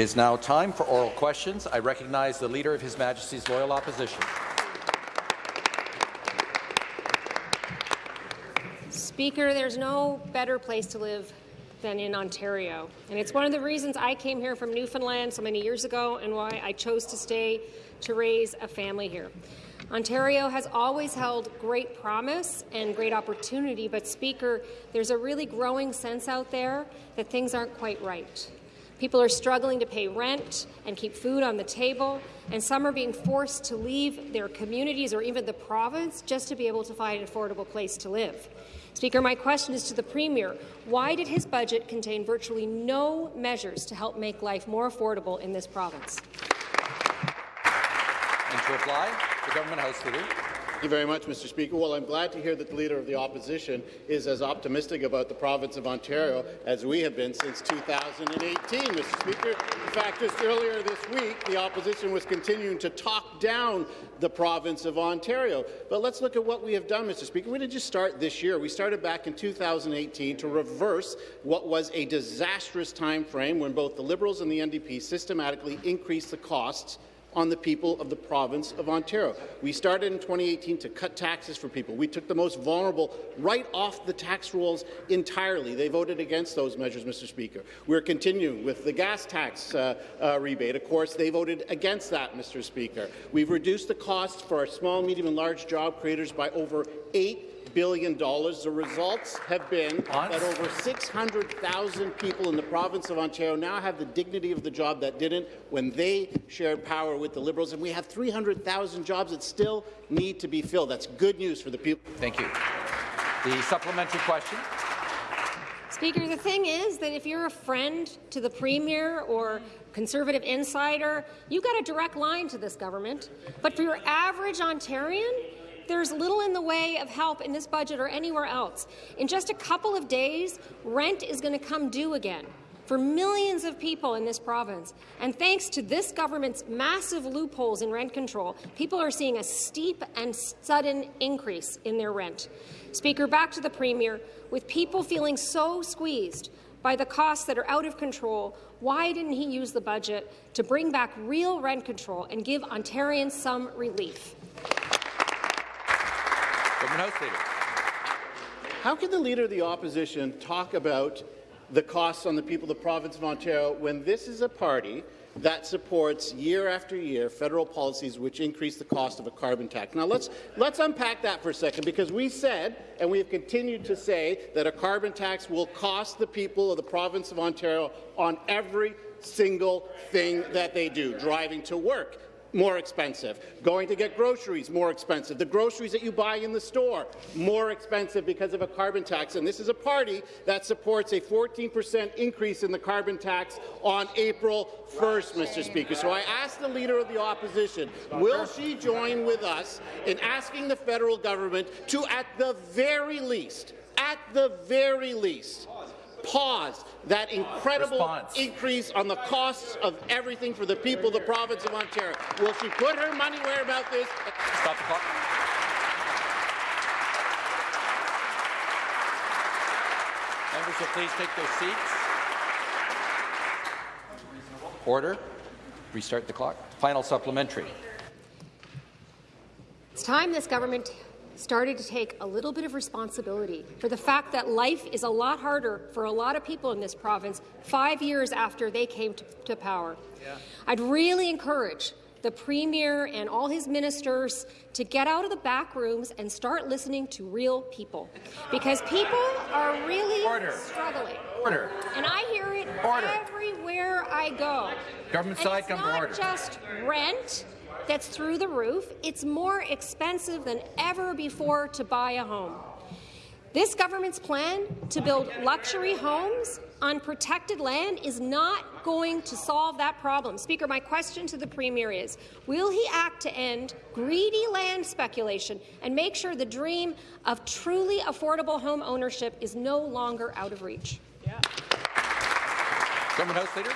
is now time for oral questions. I recognize the Leader of His Majesty's Loyal Opposition. Speaker, there's no better place to live than in Ontario. And it's one of the reasons I came here from Newfoundland so many years ago and why I chose to stay to raise a family here. Ontario has always held great promise and great opportunity, but Speaker, there's a really growing sense out there that things aren't quite right. People are struggling to pay rent and keep food on the table, and some are being forced to leave their communities or even the province just to be able to find an affordable place to live. Speaker, my question is to the Premier. Why did his budget contain virtually no measures to help make life more affordable in this province? And to reply, the Government House Leader. Thank you very much, Mr. Speaker. Well, I'm glad to hear that the Leader of the Opposition is as optimistic about the province of Ontario as we have been since 2018, Mr. Speaker. In fact, just earlier this week, the Opposition was continuing to talk down the province of Ontario. But let's look at what we have done, Mr. Speaker. We didn't just start this year. We started back in 2018 to reverse what was a disastrous time frame when both the Liberals and the NDP systematically increased the costs on the people of the province of Ontario. We started in 2018 to cut taxes for people. We took the most vulnerable right off the tax rolls entirely. They voted against those measures, Mr. Speaker. We're continuing with the gas tax uh, uh, rebate. Of course, they voted against that, Mr. Speaker. We've reduced the costs for our small, medium and large job creators by over 8 billion. dollars. The results have been that over 600,000 people in the province of Ontario now have the dignity of the job that didn't when they shared power with the Liberals, and we have 300,000 jobs that still need to be filled. That's good news for the people. Thank you. The supplementary question. Speaker, the thing is that if you're a friend to the Premier or Conservative insider, you've got a direct line to this government. But for your average Ontarian, there's little in the way of help in this budget or anywhere else. In just a couple of days, rent is going to come due again for millions of people in this province. And thanks to this government's massive loopholes in rent control, people are seeing a steep and sudden increase in their rent. Speaker, back to the Premier. With people feeling so squeezed by the costs that are out of control, why didn't he use the budget to bring back real rent control and give Ontarians some relief? House Leader. How can the Leader of the Opposition talk about the costs on the people of the province of Ontario when this is a party that supports year after year federal policies which increase the cost of a carbon tax. Now let's let's unpack that for a second because we said and we have continued to say that a carbon tax will cost the people of the province of Ontario on every single thing that they do, driving to work, more expensive. Going to get groceries, more expensive. The groceries that you buy in the store, more expensive because of a carbon tax. And this is a party that supports a 14% increase in the carbon tax on April 1st, Mr. Speaker. So I ask the Leader of the Opposition, will she join with us in asking the federal government to, at the very least, at the very least, pause that incredible Response. increase on the costs of everything for the people of the province of Ontario. Will she put her money where about this? Stop the clock. Members will please take their seats. Order. Restart the clock. Final supplementary. It's time this government started to take a little bit of responsibility for the fact that life is a lot harder for a lot of people in this province five years after they came to, to power. Yeah. I'd really encourage the Premier and all his ministers to get out of the back rooms and start listening to real people. Because people are really Order. struggling. Order. And I hear it Order. everywhere I go. Government and side, it's come to not order. just rent that's through the roof. It's more expensive than ever before to buy a home. This government's plan to build luxury homes on protected land is not going to solve that problem. Speaker, my question to the Premier is, will he act to end greedy land speculation and make sure the dream of truly affordable home ownership is no longer out of reach? Yeah. Government House Leader.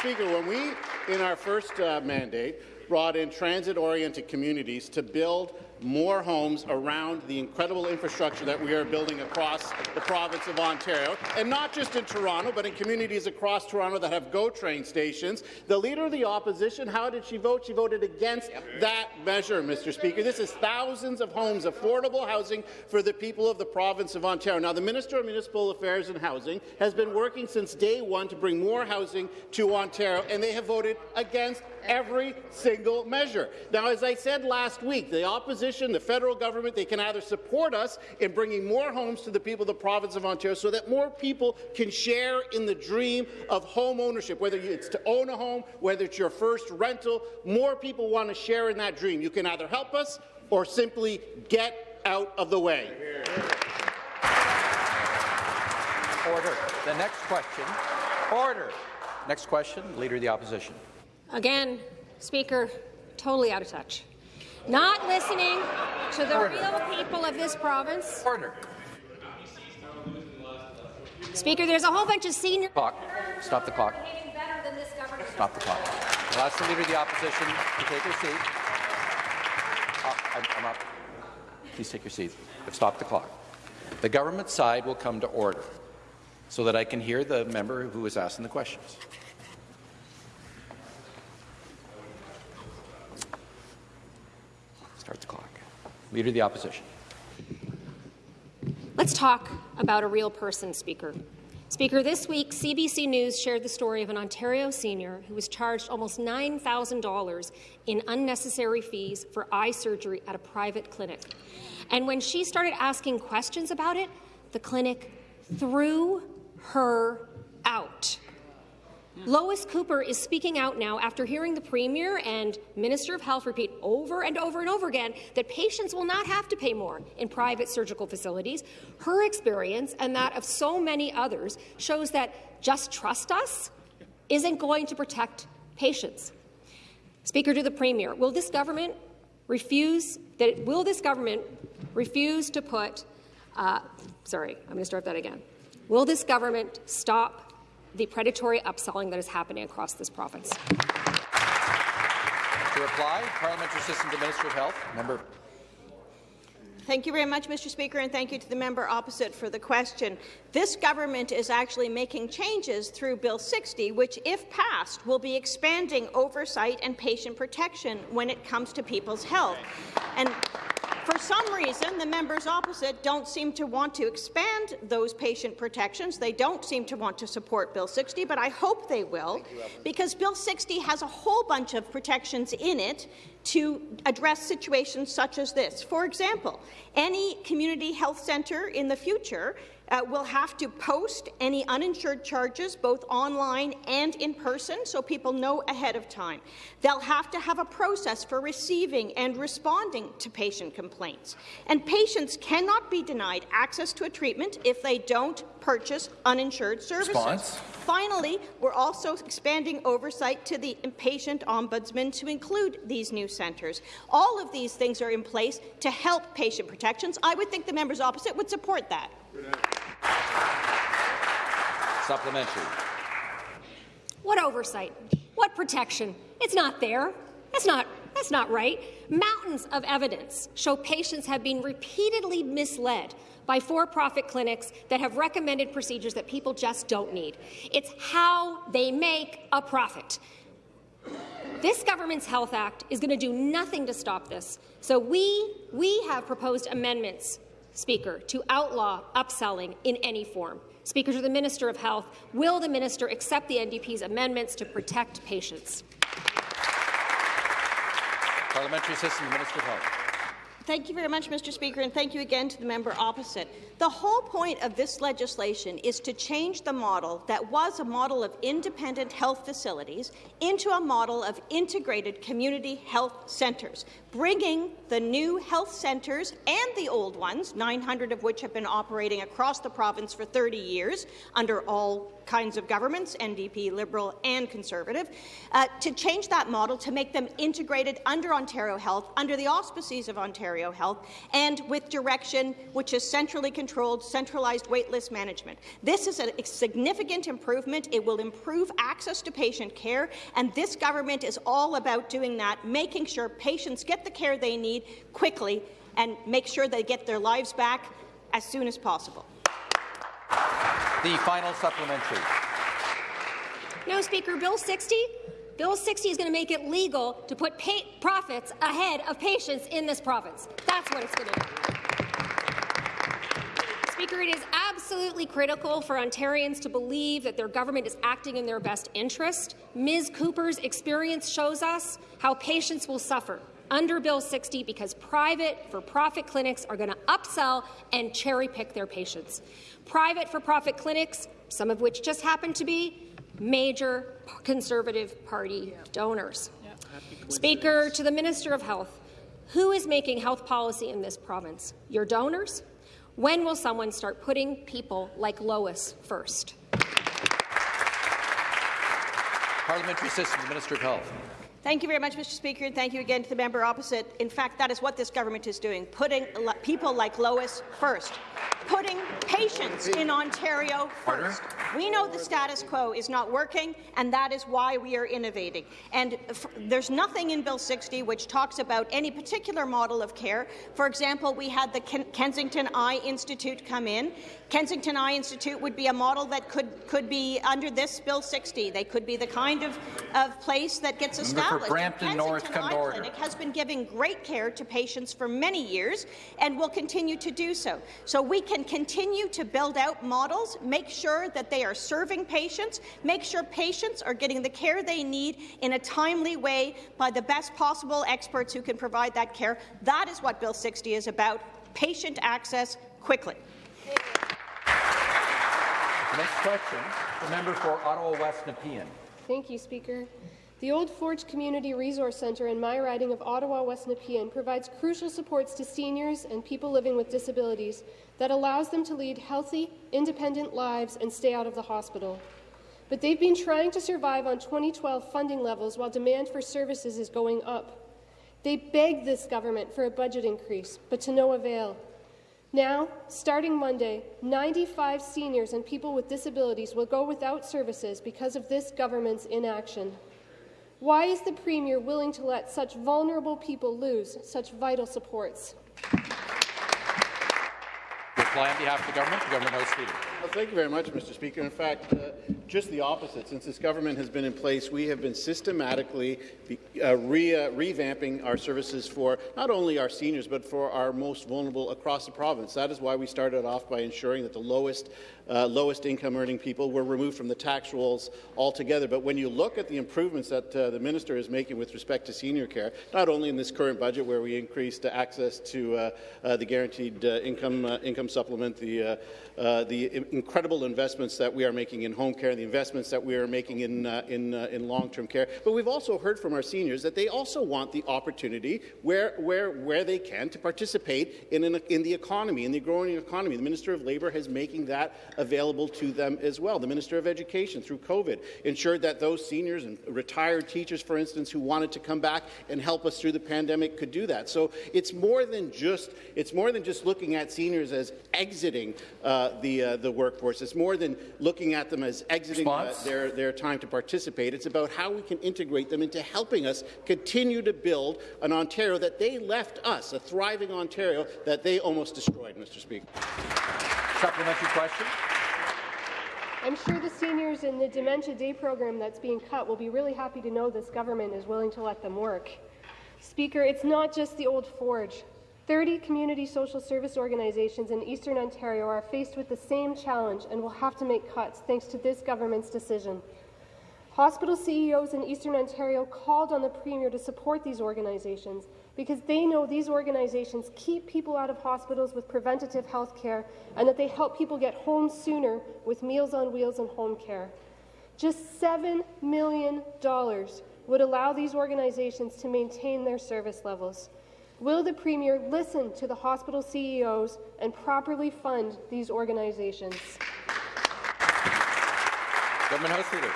Speaker, when we, in our first uh, mandate, brought in transit-oriented communities to build more homes around the incredible infrastructure that we are building across the province of Ontario, and not just in Toronto, but in communities across Toronto that have GO train stations. The Leader of the Opposition, how did she vote? She voted against that measure, Mr. Speaker. This is thousands of homes, affordable housing for the people of the province of Ontario. Now, the Minister of Municipal Affairs and Housing has been working since day one to bring more housing to Ontario, and they have voted against every single measure. Now, as I said last week, the opposition, the federal government, they can either support us in bringing more homes to the people of the province of Ontario so that more people can share in the dream of home ownership, whether it's to own a home, whether it's your first rental, more people want to share in that dream. You can either help us or simply get out of the way. Order. The next question. Order. Next question, Leader of the Opposition. Again, Speaker, totally out of touch. Not listening to the Order. real people of this province. Order. Speaker, there's a whole bunch of senior Clock. Stop the clock. behaving better than this government. Stop the clock. I'll ask the Leader of the Opposition to take her seat. I'm, I'm up. Please take your seat. Stop the clock. The government side will come to order so that I can hear the member who is asking the questions. Start the clock. Leader of the Opposition. Let's talk about a real person, Speaker. Speaker, this week, CBC News shared the story of an Ontario senior who was charged almost $9,000 in unnecessary fees for eye surgery at a private clinic. And when she started asking questions about it, the clinic threw her out. Lois Cooper is speaking out now after hearing the Premier and Minister of Health repeat over and over and over again that patients will not have to pay more in private surgical facilities. Her experience and that of so many others shows that just trust us isn't going to protect patients. Speaker to the Premier, will this government refuse that will this government refuse to put uh, sorry, I'm going to start that again. Will this government stop the predatory upselling that is happening across this province? To reply, Parliamentary Assistant to the Minister of Health, member Thank you very much, Mr. Speaker, and thank you to the member opposite for the question. This government is actually making changes through Bill 60, which, if passed, will be expanding oversight and patient protection when it comes to people's health. And for some reason, the members opposite don't seem to want to expand those patient protections. They don't seem to want to support Bill 60, but I hope they will, because Bill 60 has a whole bunch of protections in it to address situations such as this. For example, any community health centre in the future uh, will have to post any uninsured charges both online and in person so people know ahead of time. They'll have to have a process for receiving and responding to patient complaints. And patients cannot be denied access to a treatment if they don't purchase uninsured services. Response. Finally, we're also expanding oversight to the patient ombudsman to include these new centres. All of these things are in place to help patient protections. I would think the members opposite would support that. Supplementary. What oversight? What protection? It's not there. That's not, that's not right. Mountains of evidence show patients have been repeatedly misled by for-profit clinics that have recommended procedures that people just don't need. It's how they make a profit. This government's Health Act is going to do nothing to stop this. So we, we have proposed amendments, Speaker, to outlaw upselling in any form. Speaker, to the Minister of Health, will the minister accept the NDP's amendments to protect patients? Parliamentary Assistant Minister of Health. Thank you very much, Mr. Speaker, and thank you again to the member opposite. The whole point of this legislation is to change the model that was a model of independent health facilities into a model of integrated community health centres, bringing the new health centres and the old ones, 900 of which have been operating across the province for 30 years under all kinds of governments, NDP, Liberal and Conservative, uh, to change that model to make them integrated under Ontario Health, under the auspices of Ontario Health, and with direction which is centrally controlled, centralized waitlist management. This is a significant improvement. It will improve access to patient care, and this government is all about doing that, making sure patients get the care they need quickly and make sure they get their lives back as soon as possible. The final supplementary. No, Speaker, Bill 60 Bill 60 is going to make it legal to put profits ahead of patients in this province. That's what it's going to do. Speaker, it is absolutely critical for Ontarians to believe that their government is acting in their best interest. Ms. Cooper's experience shows us how patients will suffer under Bill 60 because private for-profit clinics are going to upsell and cherry-pick their patients. Private for-profit clinics, some of which just happen to be major Conservative Party yeah. donors. Yeah. Speaker, to the Minister of Health, who is making health policy in this province? Your donors? When will someone start putting people like Lois first? Parliamentary Assistant Minister of Health. Thank you very much, Mr. Speaker, and thank you again to the member opposite. In fact, that is what this government is doing, putting people like Lois first putting patients in Ontario first. We know the status quo is not working, and that is why we are innovating. And there's nothing in Bill 60 which talks about any particular model of care. For example, we had the Ken Kensington Eye Institute come in. Kensington Eye Institute would be a model that could, could be under this Bill 60. They could be the kind of, of place that gets established. Brampton Kensington North, Eye Clinic has been giving great care to patients for many years and will continue to do so. So we can continue to build out models, make sure that they are serving patients, make sure patients are getting the care they need in a timely way by the best possible experts who can provide that care. That is what Bill 60 is about, patient access quickly. Next question, the member for Ottawa West Nepean. Thank you, Speaker. The Old Forge Community Resource Centre in my riding of Ottawa West Nepean provides crucial supports to seniors and people living with disabilities that allows them to lead healthy, independent lives and stay out of the hospital. But they've been trying to survive on 2012 funding levels while demand for services is going up. They begged this government for a budget increase, but to no avail. Now, starting Monday, 95 seniors and people with disabilities will go without services because of this government's inaction. Why is the Premier willing to let such vulnerable people lose such vital supports? Reply on behalf of the government, the government House Leader. Well, thank you very much, Mr. Speaker. In fact, uh, just the opposite. Since this government has been in place, we have been systematically be, uh, re, uh, revamping our services for not only our seniors, but for our most vulnerable across the province. That is why we started off by ensuring that the lowest uh, lowest income earning people were removed from the tax rolls altogether. But when you look at the improvements that uh, the minister is making with respect to senior care, not only in this current budget where we increased access to uh, the guaranteed income income supplement, the the incredible investments that we are making in home care, and the investments that we are making in in, in long-term care, but we've also heard from our seniors that they also want the opportunity where where where they can to participate in an, in the economy, in the growing economy. The Minister of Labour is making that available to them as well. The Minister of Education, through COVID, ensured that those seniors and retired teachers, for instance, who wanted to come back and help us through the pandemic could do that. So it's more than just it's more than just looking at seniors as exiting uh, the uh, the workforce. It's more than looking at them as exiting uh, their their time to participate. It's about how we can integrate them into helping us continue to build an Ontario that they left us, a thriving Ontario that they almost destroyed, Mr. Speaker. Supplementary question. I'm sure the seniors in the Dementia Day program that's being cut will be really happy to know this government is willing to let them work. Speaker, it's not just the old forge. 30 community social service organizations in Eastern Ontario are faced with the same challenge and will have to make cuts thanks to this government's decision. Hospital CEOs in Eastern Ontario called on the Premier to support these organizations because they know these organizations keep people out of hospitals with preventative health care and that they help people get home sooner with Meals on Wheels and home care. Just $7 million would allow these organizations to maintain their service levels. Will the Premier listen to the hospital CEOs and properly fund these organizations? Government House Leader.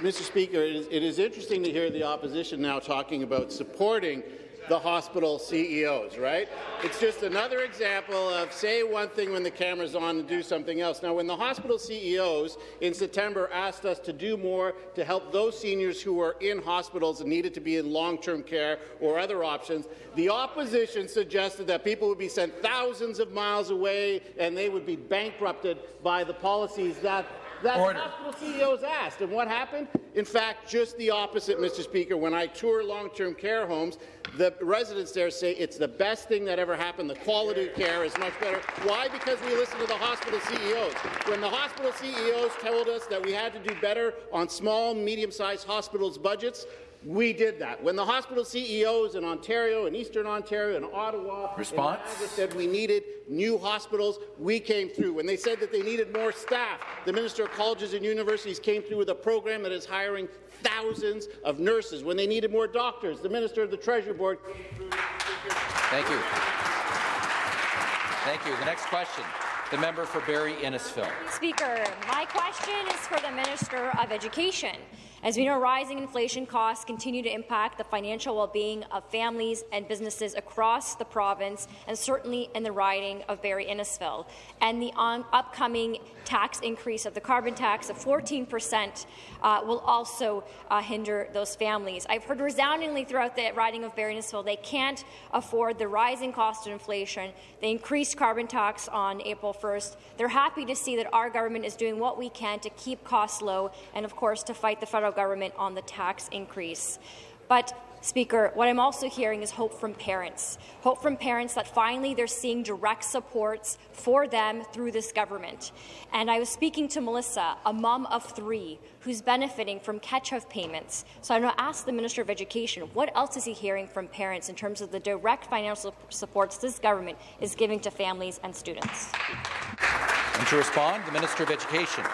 Mr. Speaker, it is, it is interesting to hear the opposition now talking about supporting the hospital CEOs, right? It's just another example of say one thing when the camera's on and do something else. Now, when the hospital CEOs in September asked us to do more to help those seniors who were in hospitals and needed to be in long-term care or other options, the opposition suggested that people would be sent thousands of miles away and they would be bankrupted by the policies that that Order. hospital CEOs asked. And what happened? In fact, just the opposite, Mr. Speaker. When I tour long-term care homes, the residents there say it's the best thing that ever happened. The quality of care is much better. Why? Because we listen to the hospital CEOs. When the hospital CEOs told us that we had to do better on small, medium-sized hospitals' budgets, we did that. When the hospital CEOs in Ontario and Eastern Ontario and Ottawa Response? and said we needed new hospitals, we came through. When they said that they needed more staff, the Minister of Colleges and Universities came through with a program that is hiring thousands of nurses. When they needed more doctors, the Minister of the Treasury Board came through. Thank you. Thank you. The next question, the member for Barrie Innisfil. Speaker, my question is for the Minister of Education. As we know, rising inflation costs continue to impact the financial well-being of families and businesses across the province, and certainly in the riding of Barrie Innisfil. And the upcoming tax increase of the carbon tax of 14 percent uh, will also uh, hinder those families. I've heard resoundingly throughout the riding of Barrie Innisfil they can't afford the rising cost of inflation. They increased carbon tax on April 1st. They're happy to see that our government is doing what we can to keep costs low and, of course, to fight the federal government on the tax increase. But Speaker, what I'm also hearing is hope from parents. Hope from parents that finally they're seeing direct supports for them through this government. And I was speaking to Melissa, a mom of three, who's benefiting from catch-up payments. So I'm going to ask the Minister of Education, what else is he hearing from parents in terms of the direct financial supports this government is giving to families and students? And to respond, the Minister of Education.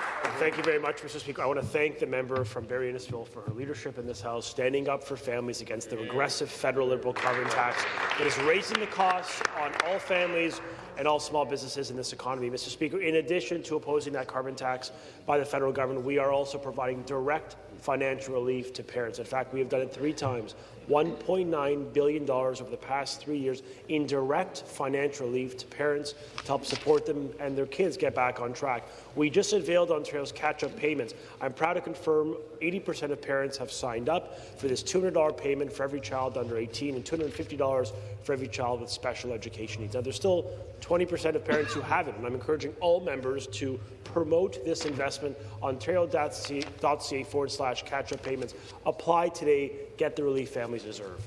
Thank you very much, Mr. Speaker. I want to thank the member from Barrie Innisfil for her leadership in this House, standing up for families against the regressive federal Liberal carbon tax that is raising the costs on all families and all small businesses in this economy. Mr. Speaker, in addition to opposing that carbon tax by the federal government, we are also providing direct financial relief to parents. In fact, we have done it three times. $1.9 billion over the past three years in direct financial relief to parents to help support them and their kids get back on track. We just unveiled Ontario's catch-up payments. I'm proud to confirm 80% of parents have signed up for this $200 payment for every child under 18 and $250 for every child with special education needs. Now, there's still 20% of parents who haven't, and I'm encouraging all members to promote this investment. Ontario.ca forward slash catch-up payments. Apply today. Get the relief families deserve.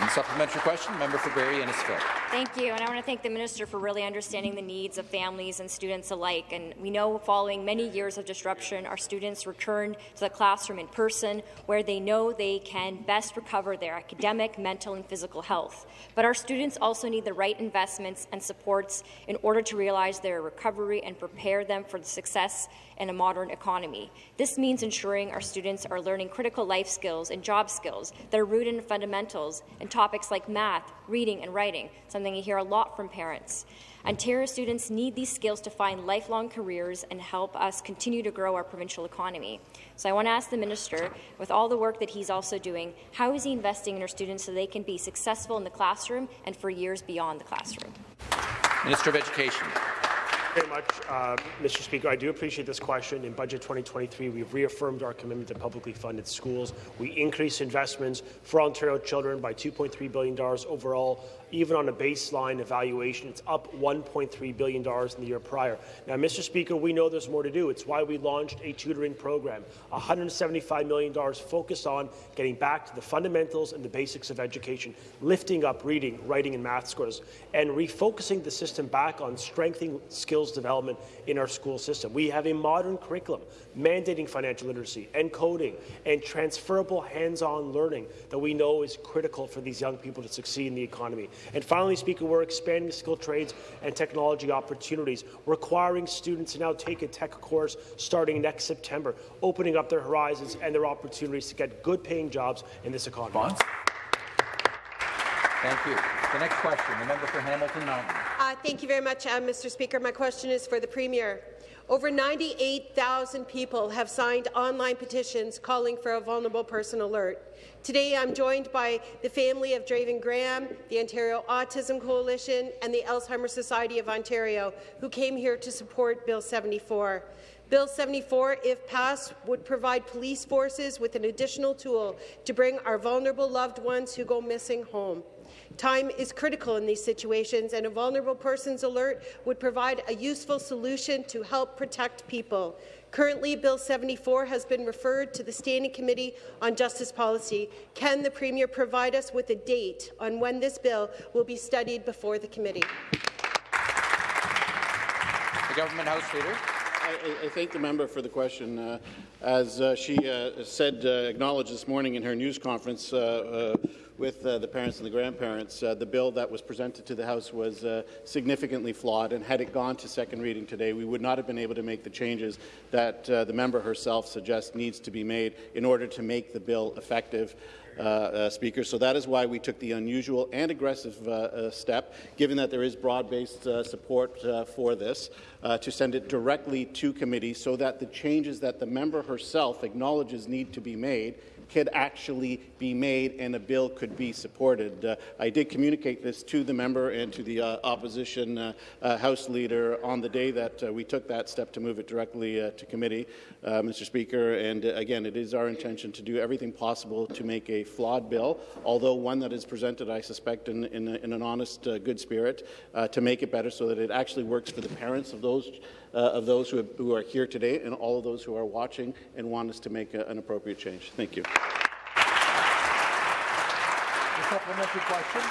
And supplementary question, member for Barrie Innisfil. Thank you, and I want to thank the minister for really understanding the needs of families and students alike. And we know following many years of disruption, our students return to the classroom in person where they know they can best recover their academic, mental, and physical health. But our students also need the right investments and supports in order to realize their recovery and prepare them for the success in a modern economy. This means ensuring our students are learning critical life skills and job skills that are rooted in fundamentals and topics like math, reading, and writing, something you hear a lot from parents. Ontario students need these skills to find lifelong careers and help us continue to grow our provincial economy. So I want to ask the minister, with all the work that he's also doing, how is he investing in our students so they can be successful in the classroom and for years beyond the classroom? Minister of Education very much, uh, Mr. Speaker. I do appreciate this question. In Budget 2023, we've reaffirmed our commitment to publicly funded schools. We increased investments for Ontario children by $2.3 billion overall. Even on a baseline evaluation, it's up $1.3 billion in the year prior. Now, Mr. Speaker, we know there's more to do. It's why we launched a tutoring program, $175 million focused on getting back to the fundamentals and the basics of education, lifting up reading, writing, and math scores, and refocusing the system back on strengthening skills development in our school system. We have a modern curriculum mandating financial literacy and coding and transferable hands-on learning that we know is critical for these young people to succeed in the economy. And finally, Speaker, we're expanding skilled trades and technology opportunities, requiring students to now take a tech course starting next September, opening up their horizons and their opportunities to get good-paying jobs in this economy. Bonds? Thank you. The next question, the member for Hamilton Mountain. Thank you very much, uh, Mr. Speaker. My question is for the Premier. Over 98,000 people have signed online petitions calling for a vulnerable person alert. Today, I'm joined by the family of Draven Graham, the Ontario Autism Coalition, and the Alzheimer's Society of Ontario, who came here to support Bill 74. Bill 74, if passed, would provide police forces with an additional tool to bring our vulnerable loved ones who go missing home. Time is critical in these situations, and a vulnerable persons alert would provide a useful solution to help protect people. Currently, Bill 74 has been referred to the Standing Committee on Justice Policy. Can the Premier provide us with a date on when this bill will be studied before the committee? The Government House Leader. I, I, thank the member for the question. Uh, as uh, she uh, said, uh, acknowledged this morning in her news conference uh, uh, with the parents and the grandparents, the bill that was presented to the House was significantly flawed, and had it gone to second reading today, we would not have been able to make the changes that the member herself suggests needs to be made in order to make the bill effective. Uh, uh, Speaker. So that is why we took the unusual and aggressive uh, uh step, given that there is broad-based uh, support uh, for this, to send it directly to committee so that the changes that the member herself acknowledges need to be made could actually be made and a bill could be supported. Uh, I did communicate this to the member and to the uh, opposition uh, uh House leader on the day that uh, we took that step to move it directly to committee, Mr. Speaker. And again, it is our intention to do everything possible to make a flawed bill, although one that is presented, I suspect, in, in, in an honest, good spirit, to make it better so that it actually works for the parents of those uh, of those who, have, who, are here today and all of those who are watching and want us to make a, an appropriate change. Thank you. A supplementary question.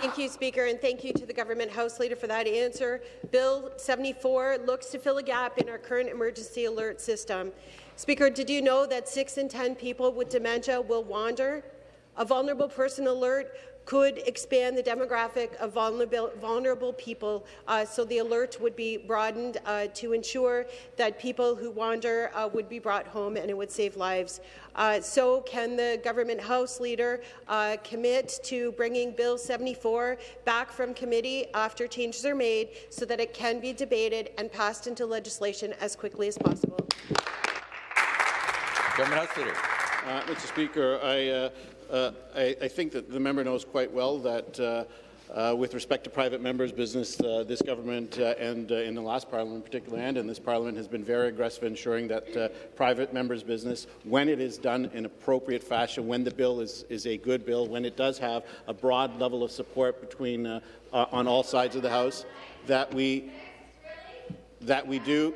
Thank you, Speaker, and thank you to the Government House Leader for that answer. Bill 74 looks to fill a gap in our current emergency alert system. Speaker, did you know that 6 in 10 people with dementia will wander? A vulnerable person alert could expand the demographic of vulnerable, vulnerable people, uh, so the alert would be broadened uh, to ensure that people who wander uh, would be brought home and it would save lives. Uh, so can the government House Leader uh, commit to bringing Bill 74 back from committee after changes are made so that it can be debated and passed into legislation as quickly as possible? Government House Leader. Uh, Mr. Speaker, I uh, I, I, think that the member knows quite well that uh, uh, with respect to private members' business, uh, this government uh, and uh, in the last parliament in particular and in this parliament has been very aggressive in ensuring that private members' business, when it is done in appropriate fashion, when the bill is, is a good bill, when it does have a broad level of support between on all sides of the House, that we that we do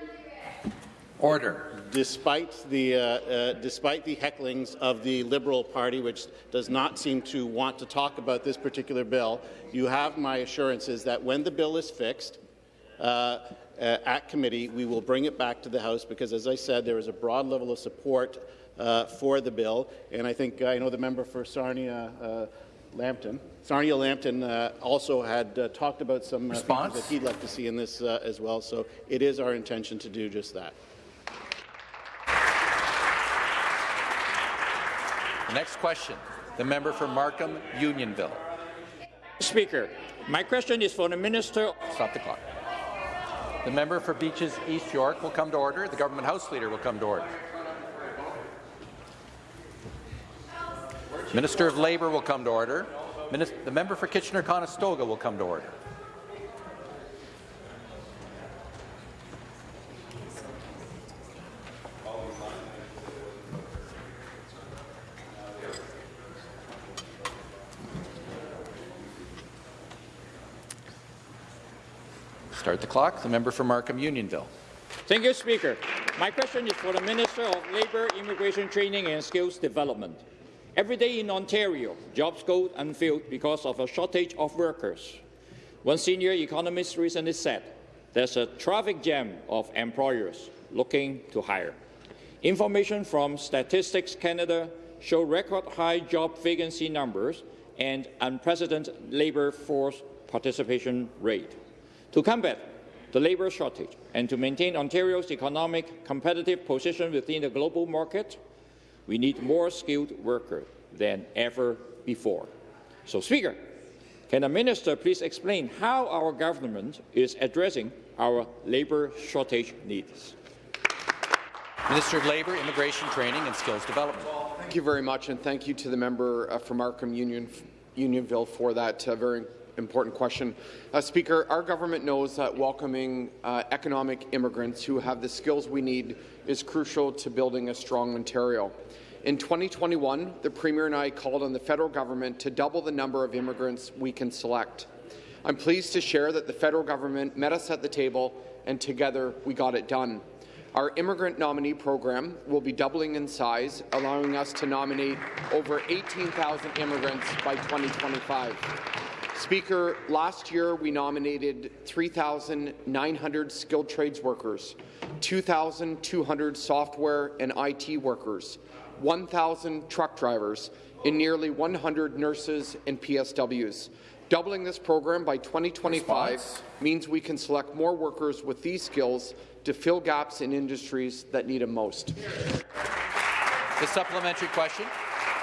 order despite the, uh, uh, despite the hecklings of the Liberal Party, which does not seem to want to talk about this particular bill, you have my assurances that when the bill is fixed, uh, uh at committee, we will bring it back to the House because, as I said, there is a broad level of support uh, for the bill. And I think I know the member for Sarnia uh, Lambton. Sarnia Lambton uh, also had uh, talked about some uh, things that he'd like to see in this as well. So it is our intention to do just that. Next question, the member for Markham Unionville. Speaker, my question is for the Minister. Stop the clock. The member for Beaches East York will come to order. The Government House Leader will come to order. Minister of Labour will come to order. the member for Kitchener-Conestoga will come to order. Start the clock. The member for Markham Unionville. Thank you, Speaker. My question is for the Minister of Labour, Immigration Training and Skills Development. Every day in Ontario, jobs go unfilled because of a shortage of workers. One senior economist recently said there's a traffic jam of employers looking to hire. Information from Statistics Canada show record high job vacancy numbers and unprecedented labour force participation rate. To combat the labour shortage and to maintain Ontario's economic competitive position within the global market, we need more skilled workers than ever before. So, Speaker, Can the minister please explain how our government is addressing our labour shortage needs? Minister of Labour, Immigration Training and Skills Development. Thank you very much, and thank you to the member uh, from Markham Union, Unionville for that uh, very important question. Uh, Speaker, our government knows that welcoming uh, economic immigrants who have the skills we need is crucial to building a strong Ontario. In 2021, the Premier and I called on the federal government to double the number of immigrants we can select. I'm pleased to share that the federal government met us at the table, and together we got it done. Our immigrant nominee program will be doubling in size, allowing us to nominate over 18,000 immigrants by 2025. Speaker, last year we nominated 3,900 skilled trades workers, 2,200 software and IT workers, 1,000 truck drivers, and nearly 100 nurses and PSWs. Doubling this program by 2025 Response. means we can select more workers with these skills to fill gaps in industries that need them most. The supplementary question.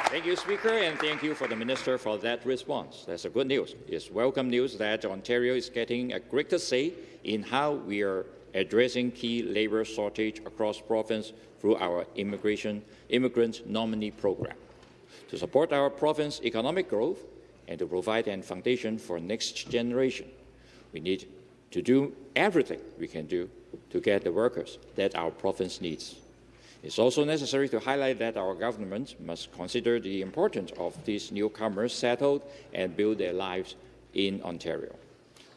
Thank you, Speaker, and thank you for the Minister for that response. That's a good news. It's welcome news that Ontario is getting a greater say in how we are addressing key labour shortage across province through our immigration immigrant nominee program. To support our province economic growth and to provide a foundation for next generation, we need to do everything we can do to get the workers that our province needs. It's also necessary to highlight that our government must consider the importance of these newcomers settled and build their lives in Ontario.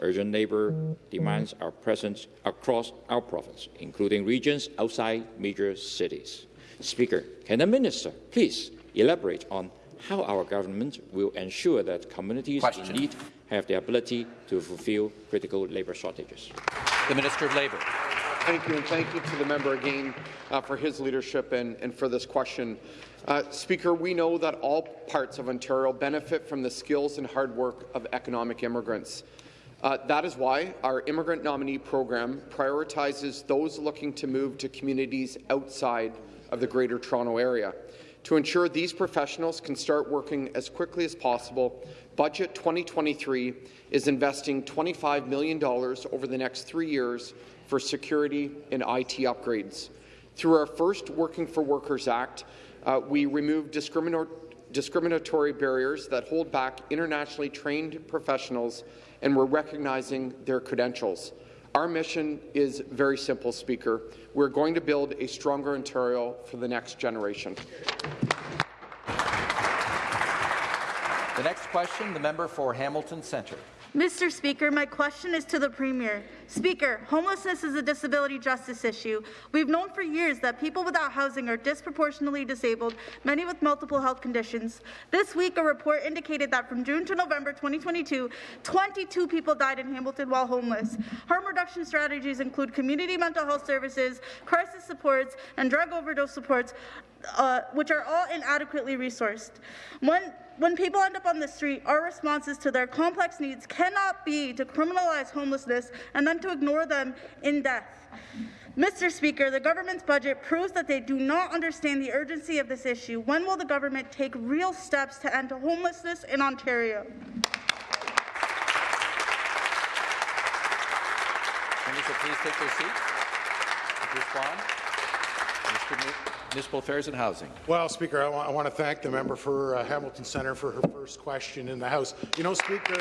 Urgent labour demands are present across our province, including regions outside major cities. Speaker, can the minister please elaborate on how our government will ensure that communities Question. in need have the ability to fulfil critical labour shortages? The Minister of Labour. Thank you, and thank you to the member again uh, for his leadership and, and for this question. Uh, Speaker, we know that all parts of Ontario benefit from the skills and hard work of economic immigrants. Uh, that is why our immigrant nominee program prioritizes those looking to move to communities outside of the Greater Toronto Area. To ensure these professionals can start working as quickly as possible, Budget 2023 is investing $25 million over the next three years for security and IT upgrades. Through our first Working for Workers Act, uh, we removed discriminatory barriers that hold back internationally trained professionals and we're recognizing their credentials. Our mission is very simple, Speaker. We're going to build a stronger Ontario for the next generation. The next question, the member for Hamilton Centre. Mr. Speaker, my question is to the Premier. Speaker, homelessness is a disability justice issue. We've known for years that people without housing are disproportionately disabled, many with multiple health conditions. This week, a report indicated that from June to November 2022, 22 people died in Hamilton while homeless. Harm reduction strategies include community mental health services, crisis supports, and drug overdose supports, uh, which are all inadequately resourced. When when people end up on the street, our responses to their complex needs cannot be to criminalize homelessness and then to ignore them in death. Mr. Speaker, the government's budget proves that they do not understand the urgency of this issue. When will the government take real steps to end homelessness in Ontario? please take their seats. Respond. Mr. Municipal Affairs and Housing. Well, Speaker, I, I want to thank the member for uh, Hamilton Centre for her first question in the House. You know, Speaker,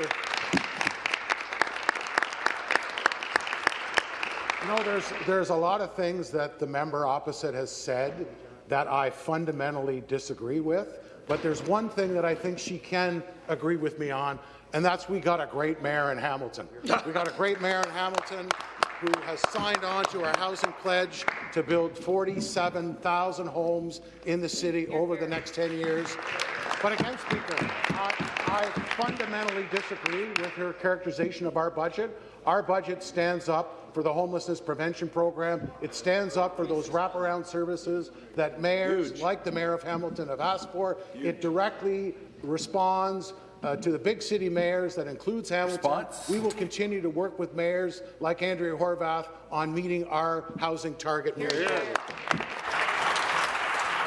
you know, there's, there's a lot of things that the member opposite has said that I fundamentally disagree with, but there's one thing that I think she can agree with me on, and that's we got a great mayor in Hamilton. we got a great mayor in Hamilton who has signed on to our housing pledge to build 47,000 homes in the city over the next 10 years. But again, Speaker, I, I fundamentally disagree with her characterization of our budget. Our budget stands up for the homelessness prevention program. It stands up for those wraparound services that mayors, Huge. like the Mayor of Hamilton, have asked for. Huge. It directly responds uh, to the big city mayors, that includes Hamilton. Response. We will continue to work with mayors like Andrea Horwath on meeting our housing target. Here, here.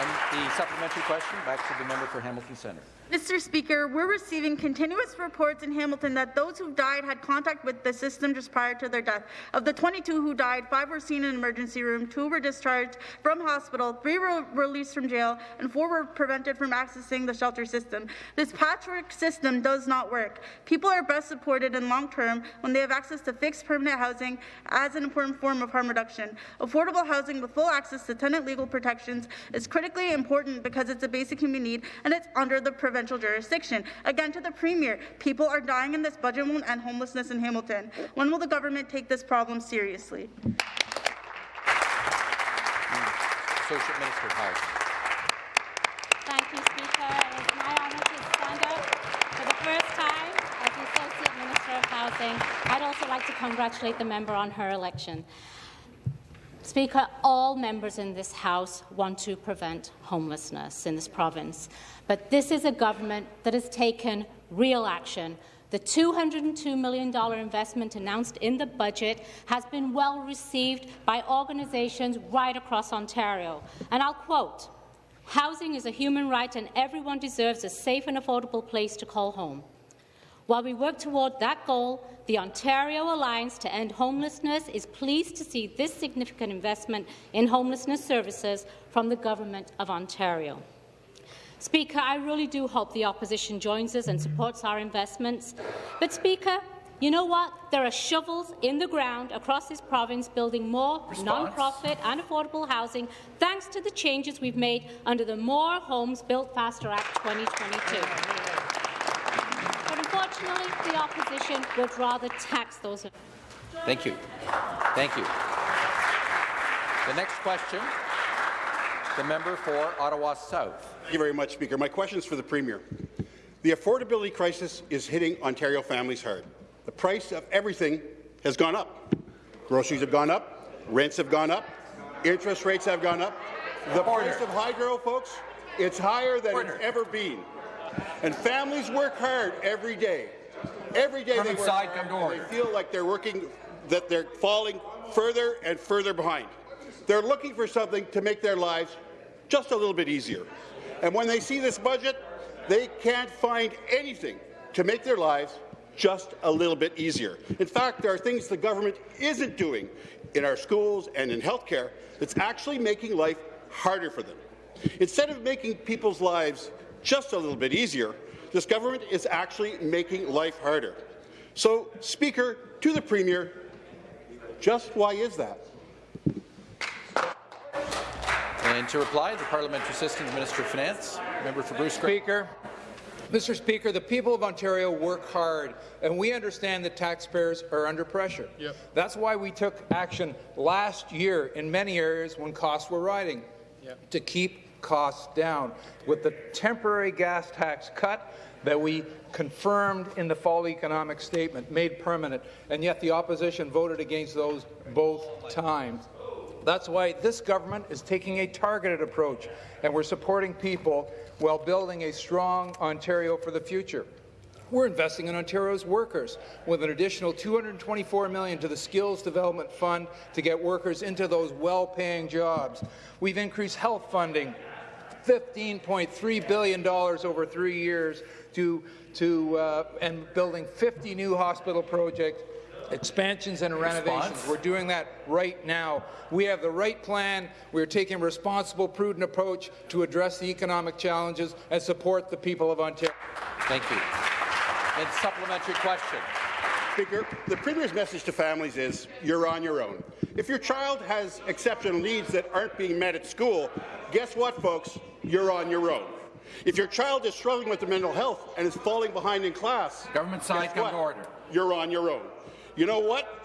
And The supplementary question back to the member for Hamilton Centre. Mr. Speaker, we're receiving continuous reports in Hamilton that those who died had contact with the system just prior to their death. Of the 22 who died, five were seen in an emergency room, two were discharged from hospital, three were released from jail, and four were prevented from accessing the shelter system. This patchwork system does not work. People are best supported in long term when they have access to fixed permanent housing as an important form of harm reduction. Affordable housing with full access to tenant legal protections is critically important because it's a basic human need and it's under the provincial jurisdiction. Again, to the Premier, people are dying in this budget won't end homelessness in Hamilton. When will the government take this problem seriously? Associate Minister of Thank you, Speaker. It's my honour to stand up for the first time as the Associate Minister of Housing. I'd also like to congratulate the member on her election. Speaker, all members in this House want to prevent homelessness in this province, but this is a government that has taken real action. The $202 million investment announced in the budget has been well received by organizations right across Ontario. And I'll quote, Housing is a human right and everyone deserves a safe and affordable place to call home. While we work toward that goal, the Ontario Alliance to End Homelessness is pleased to see this significant investment in homelessness services from the Government of Ontario. Speaker, I really do hope the opposition joins us and supports our investments. But, Speaker, you know what? There are shovels in the ground across this province building more non-profit and affordable housing thanks to the changes we've made under the More Homes Built Faster Act 2022. But unfortunately, the opposition would rather tax those. Thank you. Thank you. The next question, the member for Ottawa South. Thank you very much, Speaker. My question is for the Premier. The affordability crisis is hitting Ontario families hard. The price of everything has gone up. Groceries have gone up, rents have gone up, interest rates have gone up. The Order. price of hydro, folks, it's higher than Order. it's ever been. And families work hard every day. Every day they work inside, hard, come to and order. They feel like they're working, that they're falling further and further behind. They're looking for something to make their lives just a little bit easier. And when they see this budget, they can't find anything to make their lives just a little bit easier. In fact, there are things the government isn't doing in our schools and in healthcare that's actually making life harder for them. Instead of making people's lives just a little bit easier, this government is actually making life harder. So, Speaker, to the Premier, just why is that? And to reply, the Parliamentary Assistant Minister of Finance, member for Bruce Grey. Speaker. Mr. Speaker, the people of Ontario work hard, and we understand that taxpayers are under pressure. Yep. That's why we took action last year in many areas when costs were rising to keep costs down. With the temporary gas tax cut that we confirmed in the fall economic statement, made permanent, and yet the opposition voted against those both times. That's why this government is taking a targeted approach, and we're supporting people while building a strong Ontario for the future. We're investing in Ontario's workers with an additional 224 million to the Skills Development Fund to get workers into those well-paying jobs. We've increased health funding $15.3 billion over three years to, to uh, and building 50 new hospital projects expansions and renovations. Response? We're doing that right now. We have the right plan. We're taking a responsible, prudent approach to address the economic challenges and support the people of Ontario. Thank you. And supplementary question. Speaker, the Premier's message to families is you're on your own. If your child has exceptional needs that aren't being met at school, guess what, folks? You're on your own. If your child is struggling with their mental health and is falling behind in class, Government side, come to order. You're on your own. You know what?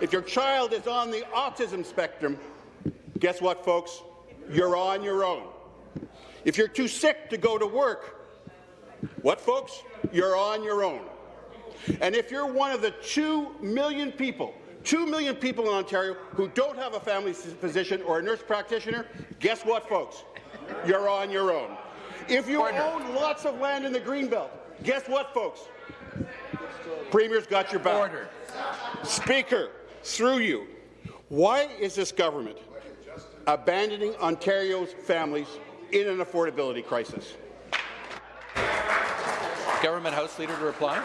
If your child is on the autism spectrum, guess what, folks? You're on your own. If you're too sick to go to work, what, folks? You're on your own. And if you're one of the 2 million people, 2 million people in Ontario who don't have a family physician or a nurse practitioner, guess what, folks? You're on your own. If you own lots of land in the Greenbelt, guess what, folks? Premier's got your back. Order. Speaker, through you, why is this government abandoning Ontario's families in an affordability crisis. Government House Leader to reply.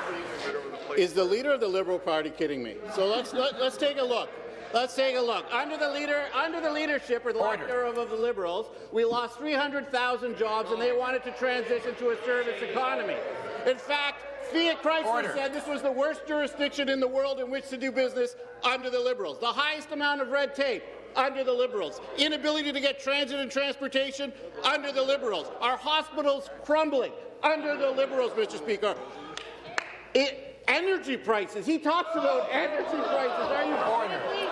Is the leader of the Liberal Party kidding me? So let's let, let's take a look. Let's take a look. Under the leader, under the leadership or the thereof of the Liberals, we lost 300,000 jobs, and they wanted to transition to a service economy. In fact, Fiat Chrysler said this was the worst jurisdiction in the world in which to do business under the Liberals. The highest amount of red tape under the Liberals. Inability to get transit and transportation under the Liberals. Our hospitals crumbling under the Liberals, Mr. Speaker. It, energy prices. He talks about energy prices. Are you kidding?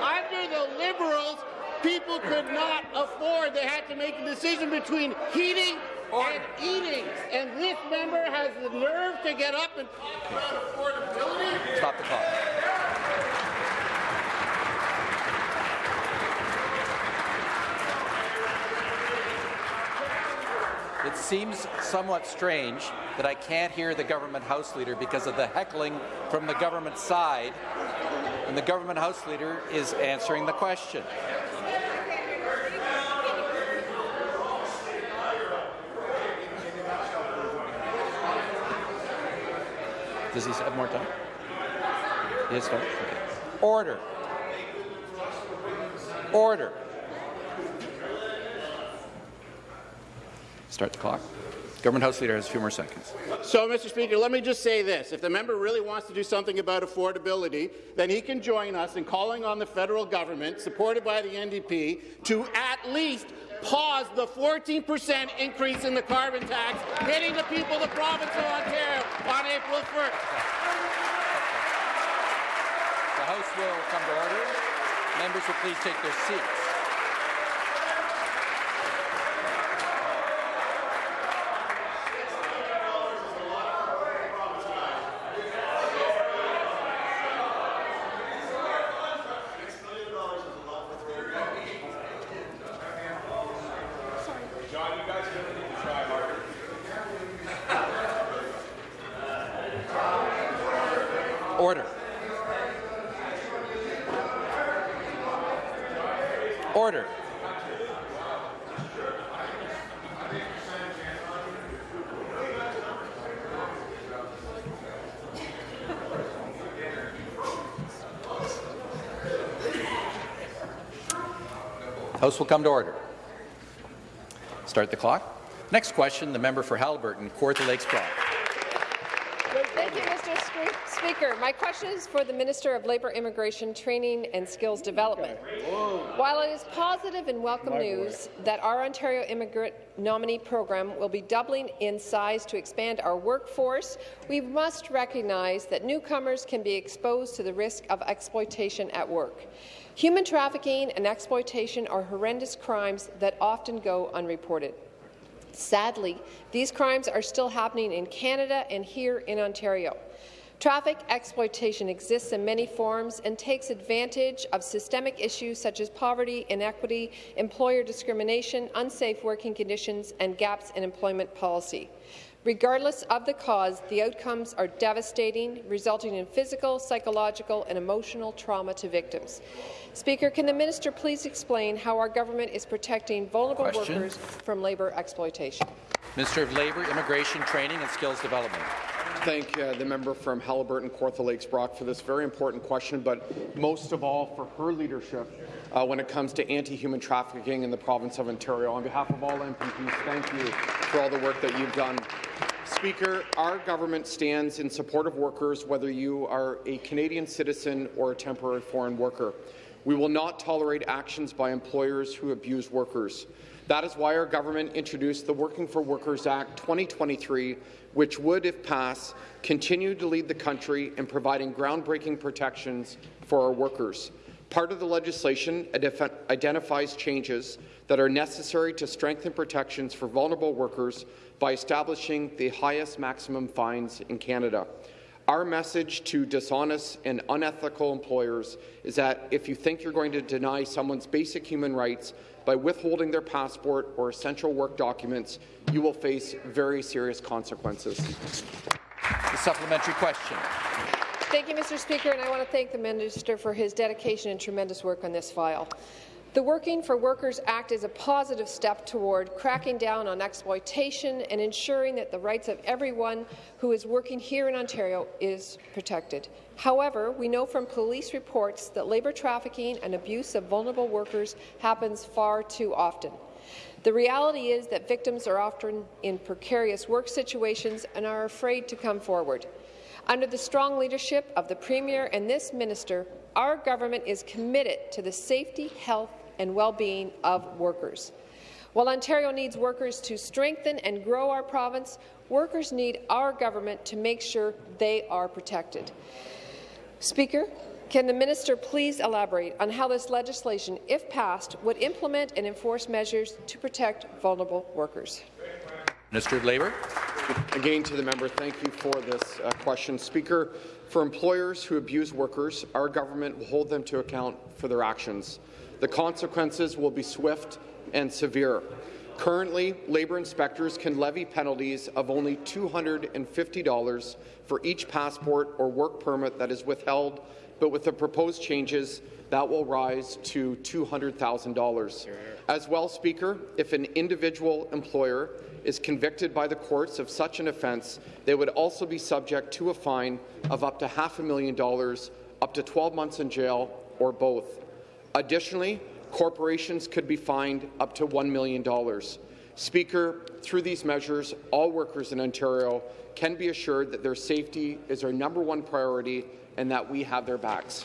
Under the Liberals, people could not afford. They had to make a decision between heating and eating. And this member has the nerve to get up and talk about affordability. Stop the clock. It seems somewhat strange that I can't hear the government House Leader because of the heckling from the government side, and the government House Leader is answering the question. Does he have more time? Yes, has? Okay. Order. Order. Start the clock. Government House Leader has a few more seconds. So, Mr. Speaker, let me just say this. If the member really wants to do something about affordability, then he can join us in calling on the federal government, supported by the NDP, to at least pause the 14 percent increase in the carbon tax hitting the people of the province of Ontario on April 1st. The House will come to order. Members will please take their seats. Order. Order. House will come to order. Start the clock. Next question, the member for Haliburton, Kawartha Lakes Brock. Thank you, Mr. Scre- Speaker. My question is for the Minister of Labour, Immigration, Training and Skills Development. While it is positive and welcome news that our Ontario Immigrant Nominee Program will be doubling in size to expand our workforce, we must recognize that newcomers can be exposed to the risk of exploitation at work. Human trafficking and exploitation are horrendous crimes that often go unreported. Sadly, these crimes are still happening in Canada and here in Ontario. Traffic exploitation exists in many forms and takes advantage of systemic issues such as poverty, inequity, employer discrimination, unsafe working conditions, and gaps in employment policy. Regardless of the cause, the outcomes are devastating, resulting in physical, psychological, and emotional trauma to victims. Speaker, can the minister please explain how our government is protecting vulnerable Question. workers from labour exploitation? Minister of Labour, Immigration, Training and Skills Development. Thank uh, the member from Haliburton, Kawartha Lakes Brock for this very important question, but most of all for her leadership uh, when it comes to anti-human trafficking in the province of Ontario. On behalf of all MPPs, thank you for all the work that you've done. Speaker, our government stands in support of workers, whether you are a Canadian citizen or a temporary foreign worker. We will not tolerate actions by employers who abuse workers. That is why our government introduced the Working for Workers Act 2023, which would, if passed, continue to lead the country in providing groundbreaking protections for our workers. Part of the legislation identifies changes that are necessary to strengthen protections for vulnerable workers by establishing the highest maximum fines in Canada. Our message to dishonest and unethical employers is that if you think you're going to deny someone's basic human rights by withholding their passport or essential work documents, you will face very serious consequences. The supplementary question. Thank you, Mr. Speaker, and I want to thank the Minister for his dedication and tremendous work on this file. The Working for Workers Act is a positive step toward cracking down on exploitation and ensuring that the rights of everyone who is working here in Ontario is protected. However, we know from police reports that labour trafficking and abuse of vulnerable workers happens far too often. The reality is that victims are often in precarious work situations and are afraid to come forward. Under the strong leadership of the Premier and this minister, our government is committed to the safety, health and well-being of workers. While Ontario needs workers to strengthen and grow our province, workers need our government to make sure they are protected. Speaker, can the minister please elaborate on how this legislation, if passed, would implement and enforce measures to protect vulnerable workers? Minister of Labour. Again, to the member, thank you for this uh, question. Speaker, for employers who abuse workers, our government will hold them to account for their actions. The consequences will be swift and severe. Currently, labour inspectors can levy penalties of only $250 for each passport or work permit that is withheld, but with the proposed changes, that will rise to $200,000. As well, Speaker, if an individual employer is convicted by the courts of such an offence, they would also be subject to a fine of up to half a million dollars, up to 12 months in jail, or both. Additionally, corporations could be fined up to $1 million. Speaker, through these measures, all workers in Ontario can be assured that their safety is our number one priority and that we have their backs.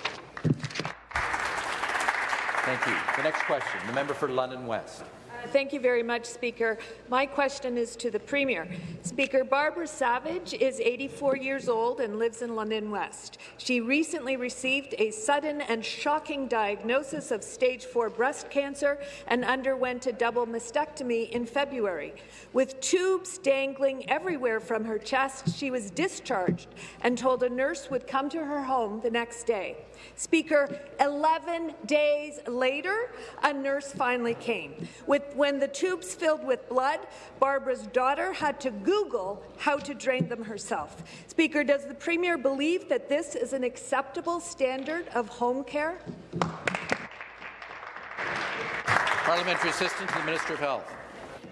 Thank you. The next question, the member for London West. Thank you very much, Speaker. My question is to the Premier. Speaker, Barbara Savage is 84 years old and lives in London West. She recently received a sudden and shocking diagnosis of stage 4 breast cancer and underwent a double mastectomy in February. With tubes dangling everywhere from her chest, she was discharged and told a nurse would come to her home the next day. Speaker, 11 days later, a nurse finally came. With, when the tubes filled with blood, Barbara's daughter had to Google how to drain them herself. Speaker, does the Premier believe that this is an acceptable standard of home care? Parliamentary Assistant to the Minister of Health.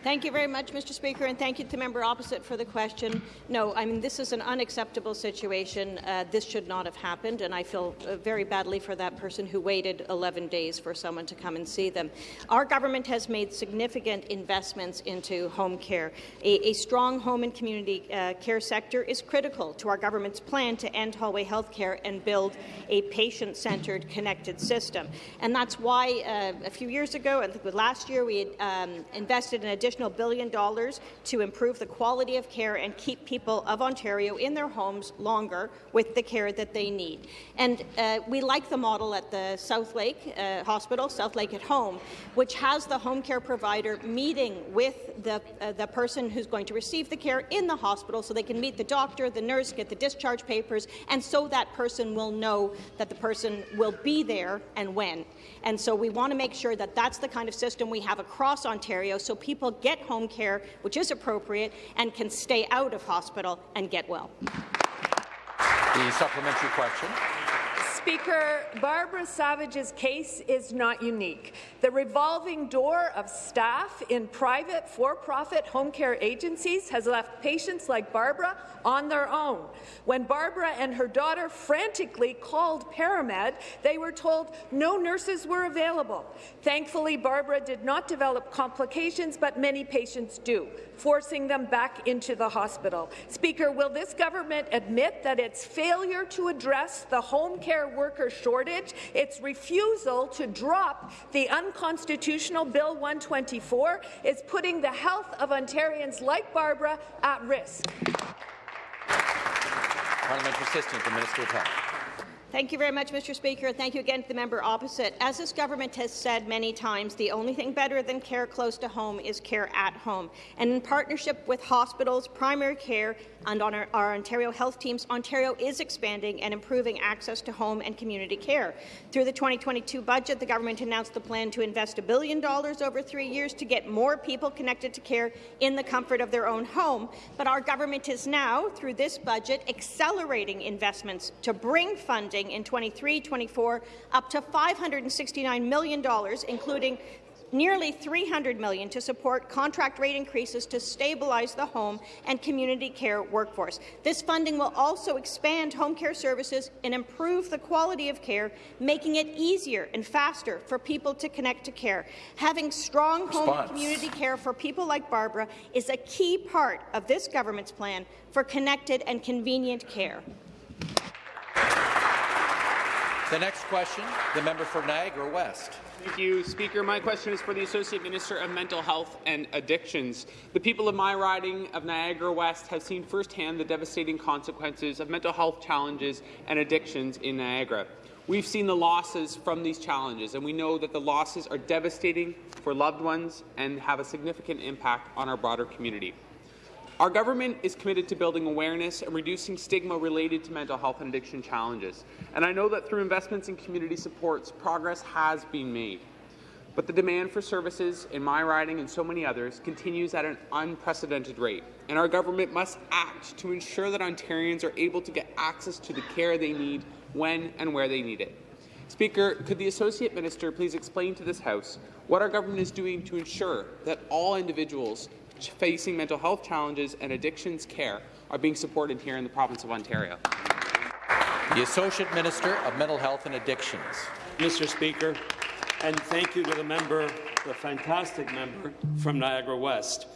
Thank you very much, Mr. Speaker, and thank you to the member opposite for the question. No, I mean, this is an unacceptable situation. Uh, this should not have happened, and I feel uh, very badly for that person who waited 11 days for someone to come and see them. Our government has made significant investments into home care. A, a strong home and community uh, care sector is critical to our government's plan to end hallway health care and build a patient-centred, connected system. And that's why uh, a few years ago, I think last year, we had um, invested in additional additional billion dollars to improve the quality of care and keep people of Ontario in their homes longer with the care that they need. And uh, we like the model at the South Lake uh, Hospital, South Lake at Home, which has the home care provider meeting with the, uh, the person who's going to receive the care in the hospital so they can meet the doctor, the nurse, get the discharge papers, and so that person will know that the person will be there and when. And so we want to make sure that that's the kind of system we have across Ontario so people get home care, which is appropriate, and can stay out of hospital and get well. The supplementary question. Speaker, Barbara Savage's case is not unique. The revolving door of staff in private, for-profit home care agencies has left patients like Barbara on their own. When Barbara and her daughter frantically called ParaMed, they were told no nurses were available. Thankfully, Barbara did not develop complications, but many patients do, forcing them back into the hospital. Speaker, will this government admit that its failure to address the home care worker shortage, its refusal to drop the unconstitutional Bill 124, is putting the health of Ontarians like Barbara at risk? Parliamentary Assistant the Minister of Health. Thank you very much, Mr. Speaker. And thank you again to the member opposite. As this government has said many times, the only thing better than care close to home is care at home. And in partnership with hospitals, primary care, and on our, our, Ontario health teams, Ontario is expanding and improving access to home and community care. Through the 2022 budget, the government announced the plan to invest a billion dollars over three years to get more people connected to care in the comfort of their own home. But our government is now, through this budget, accelerating investments to bring funding in 23-24 up to $569 million, including nearly 300 million to support contract rate increases to stabilize the home and community care workforce. This funding will also expand home care services and improve the quality of care, making it easier and faster for people to connect to care. Having strong home and community care for people like Barbara is a key part of this government's plan for connected and convenient care. The next question, the member for Niagara West. Thank you, Speaker. My question is for the Associate Minister of Mental Health and Addictions. The people of my riding of Niagara West have seen firsthand the devastating consequences of mental health challenges and addictions in Niagara. We've seen the losses from these challenges, and we know that the losses are devastating for loved ones and have a significant impact on our broader community. Our government is committed to building awareness and reducing stigma related to mental health and addiction challenges. And I know that through investments in community supports, progress has been made. But the demand for services in my riding and so many others continues at an unprecedented rate. And our government must act to ensure that Ontarians are able to get access to the care they need when and where they need it. Speaker, could the Associate Minister please explain to this House what our government is doing to ensure that all individuals facing mental health challenges and addictions care are being supported here in the province of Ontario. The Associate Minister of Mental Health and Addictions. Mr. Speaker, and thank you to the member, the fantastic member from Niagara West.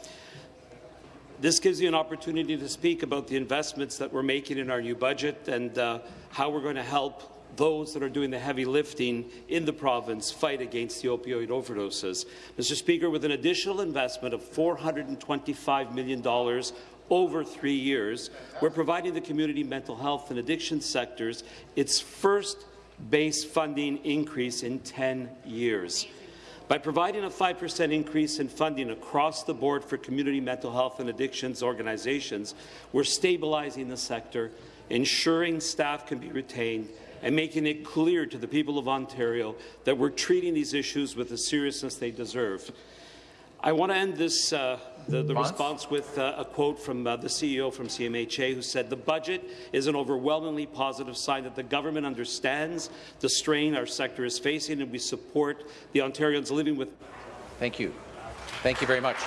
This gives you an opportunity to speak about the investments that we're making in our new budget and uh, how we're going to help those that are doing the heavy lifting in the province fight against the opioid overdoses. Mr. Speaker, with an additional investment of $425 million over three years, we're providing the community mental health and addiction sectors its first base funding increase in 10 years. By providing a 5% increase in funding across the board for community mental health and addictions organizations, we're stabilizing the sector, ensuring staff can be retained, and making it clear to the people of Ontario that we're treating these issues with the seriousness they deserve. I want to end this uh, the, the response with uh, a quote from uh, the CEO from CMHA who said the budget is an overwhelmingly positive sign that the government understands the strain our sector is facing and we support the Ontarians living with. Thank you. Thank you very much.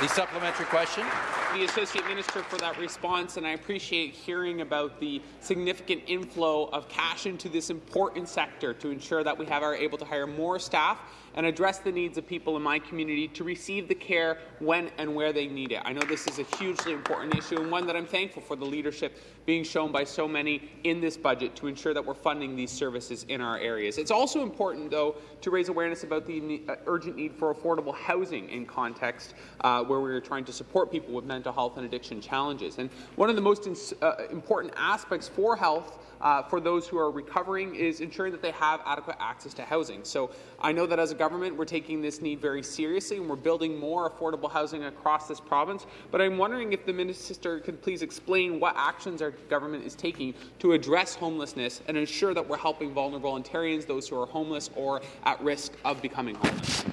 The supplementary question. The Associate Minister for that response, and I appreciate hearing about the significant inflow of cash into this important sector to ensure that we have, are able to hire more staff and address the needs of people in my community to receive the care when and where they need it. I know this is a hugely important issue and one that I'm thankful for the leadership being shown by so many in this budget to ensure that we're funding these services in our areas. It's also important, though, to raise awareness about the uh, urgent need for affordable housing in context uh, where we're trying to support people with mental health and addiction challenges. And one of the most uh, important aspects for health uh, for those who are recovering is ensuring that they have adequate access to housing. So I know that as a government, we're taking this need very seriously and we're building more affordable housing across this province. But I'm wondering if the minister could please explain what actions our government is taking to address homelessness and ensure that we're helping vulnerable Ontarians, those who are homeless or at risk of becoming homeless.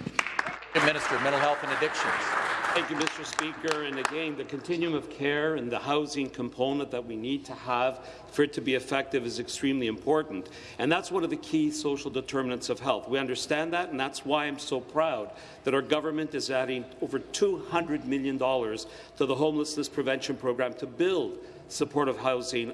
Minister of Mental Health and Addictions. Thank you, Mr. Speaker. And again, the continuum of care and the housing component that we need to have for it to be effective is extremely important. And that's one of the key social determinants of health. We understand that, and that's why I'm so proud that our government is adding over $200 million to the homelessness prevention program to build supportive housing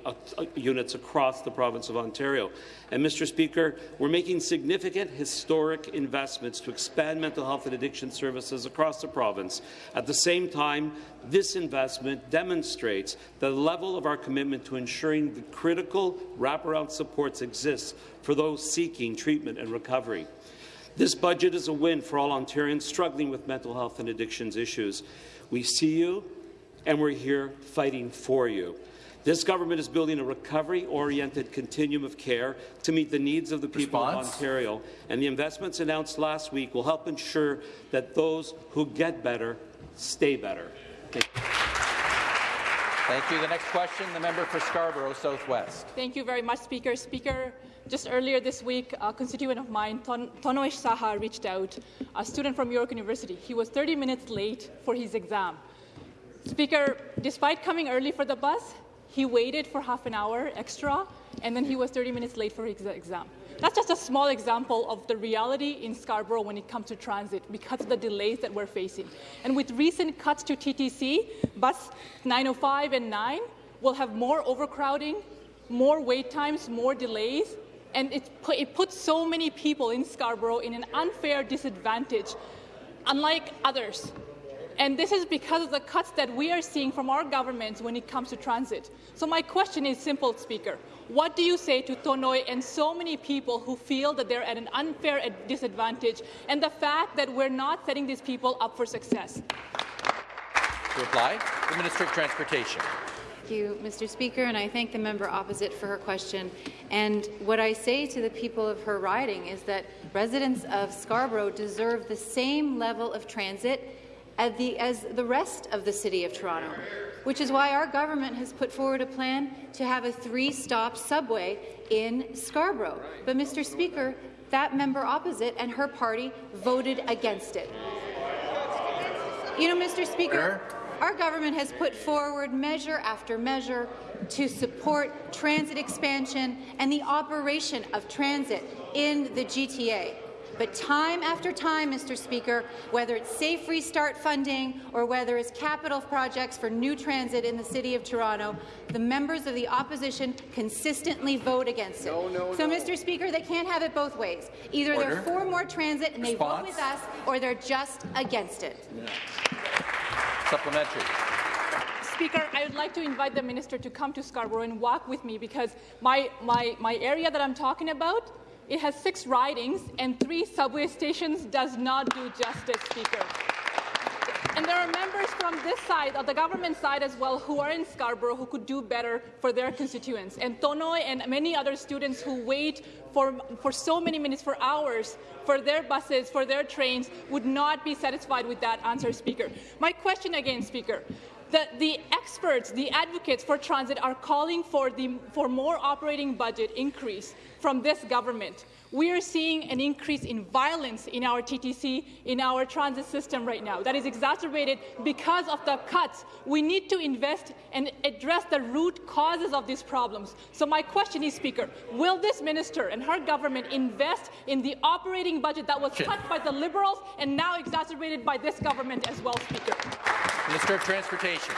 units across the province of Ontario. And, Mr. Speaker, we're making significant historic investments to expand mental health and addiction services across the province. At the same time, this investment demonstrates the level of our commitment to ensuring the critical wraparound supports exist for those seeking treatment and recovery. This budget is a win for all Ontarians struggling with mental health and addictions issues. We see you, and we're here fighting for you. This government is building a recovery-oriented continuum of care to meet the needs of the people Response? of Ontario, and the investments announced last week will help ensure that those who get better stay better. Thank you. Thank you. The next question, the member for Scarborough Southwest. Thank you very much, Speaker. Speaker, just earlier this week, a constituent of mine, Ton Tonoish Saha, reached out, a student from York University. He was 30 minutes late for his exam. Speaker, despite coming early for the bus, he waited for half an hour extra and then he was 30 minutes late for his exam. That's just a small example of the reality in Scarborough when it comes to transit because of the delays that we're facing. And with recent cuts to TTC, bus 905 and 9 will have more overcrowding, more wait times, more delays, and it, it puts so many people in Scarborough in an unfair disadvantage, unlike others. And this is because of the cuts that we are seeing from our governments when it comes to transit. So my question is simple, Speaker. What do you say to Tonoi and so many people who feel that they're at an unfair disadvantage and the fact that we're not setting these people up for success? To reply, the Minister of Transportation. Thank you, Mr. Speaker, and I thank the member opposite for her question. And what I say to the people of her riding is that residents of Scarborough deserve the same level of transit as the, as the rest of the City of Toronto, which is why our government has put forward a plan to have a three-stop subway in Scarborough. But, Mr. Speaker, that member opposite and her party voted against it. You know, Mr. Speaker, our government has put forward measure after measure to support transit expansion and the operation of transit in the GTA. But time after time, Mr. Speaker, whether it's Safe Restart funding or whether it's capital projects for new transit in the City of Toronto, the members of the opposition consistently vote against it. No, no, so, no. Mr. Speaker, they can't have it both ways. Either Order. they're for more transit and they vote with us, or they're just against it. Supplementary. Speaker, I would like to invite the minister to come to Scarborough and walk with me because my, my, my area that I'm talking about, it has six ridings and three subway stations does not do justice, Speaker. And there are members from this side, of the government side as well, who are in Scarborough who could do better for their constituents. And Tonoi and many other students who wait for, for so many minutes, for hours, for their buses, for their trains, would not be satisfied with that answer, Speaker. My question again, Speaker. The, the experts, the advocates for transit are calling for, the, for more operating budget increase from this government. We are seeing an increase in violence in our TTC, in our transit system right now. That is exacerbated because of the cuts. We need to invest and address the root causes of these problems. So my question is, Speaker, will this minister and her government invest in the operating budget that was cut by the Liberals and now exacerbated by this government as well, Speaker? Minister of Transportation.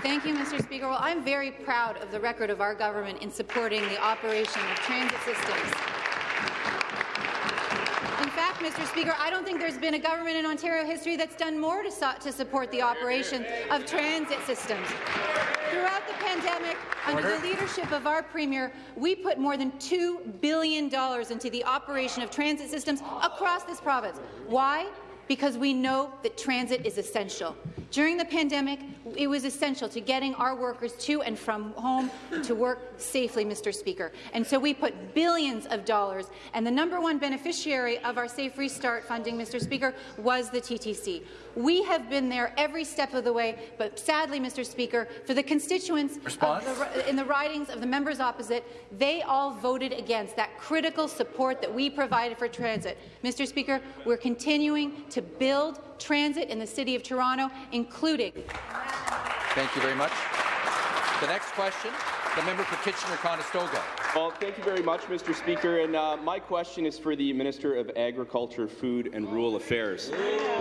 Thank you, Mr. Speaker. Well, I'm very proud of the record of our government in supporting the operation of transit systems. Mr. Speaker, I don't think there's been a government in Ontario history that's done more to, su to support the operation of transit systems. Throughout the pandemic, under Order. the leadership of our Premier, we put more than $2 billion into the operation of transit systems across this province. Why? Because we know that transit is essential. During the pandemic, it was essential to getting our workers to and from home to work safely, Mr. Speaker. And so we put billions of dollars, and the number one beneficiary of our Safe Restart funding, Mr. Speaker, was the TTC. We have been there every step of the way, but sadly, Mr. Speaker, for the constituents the, in the ridings of the members opposite, they all voted against that critical support that we provided for transit. Mr. Speaker, we're continuing to build transit in the City of Toronto, including Thank you very much. The next question, the member for Kitchener-Conestoga. Well, thank you very much, Mr. Speaker. And uh, my question is for the Minister of Agriculture, Food and Rural Affairs.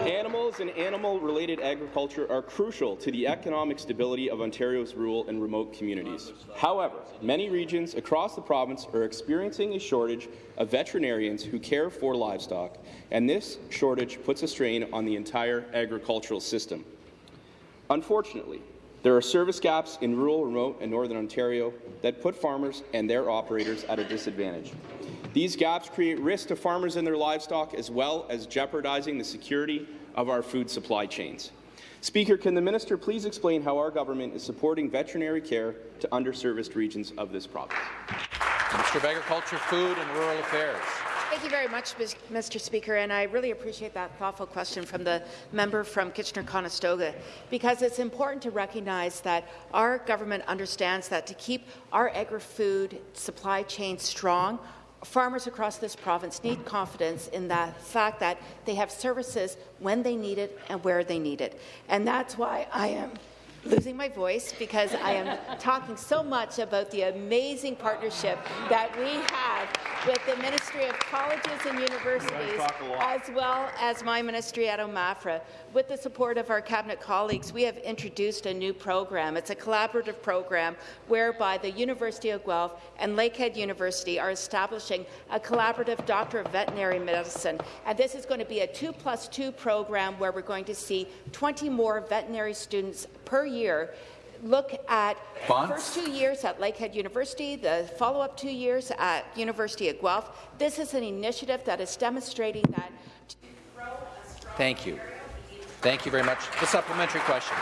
Animals and animal-related agriculture are crucial to the economic stability of Ontario's rural and remote communities. However, many regions across the province are experiencing a shortage of veterinarians who care for livestock, and this shortage puts a strain on the entire agricultural system. Unfortunately, there are service gaps in rural, remote, and northern Ontario that put farmers and their operators at a disadvantage. These gaps create risk to farmers and their livestock, as well as jeopardizing the security of our food supply chains. Speaker, can the minister please explain how our government is supporting veterinary care to underserviced regions of this province? Minister of Agriculture, Food and Rural Affairs. Thank you very much, Mr. Speaker, and I really appreciate that thoughtful question from the member from Kitchener-Conestoga, because it's important to recognize that our government understands that to keep our agri-food supply chain strong, farmers across this province need confidence in the fact that they have services when they need it and where they need it. And that's why I am losing my voice because I am talking so much about the amazing partnership that we have with the Ministry of Colleges and Universities, as well as my ministry at OMAFRA. With the support of our Cabinet colleagues, we have introduced a new program. It's a collaborative program whereby the University of Guelph and Lakehead University are establishing a collaborative Doctor of Veterinary Medicine. And this is going to be a two plus two program where we're going to see 20 more veterinary students per year look at the first two years at Lakehead University, the follow-up two years at University of Guelph. This is an initiative that is demonstrating that. Thank you. Thank you very much. The supplementary question.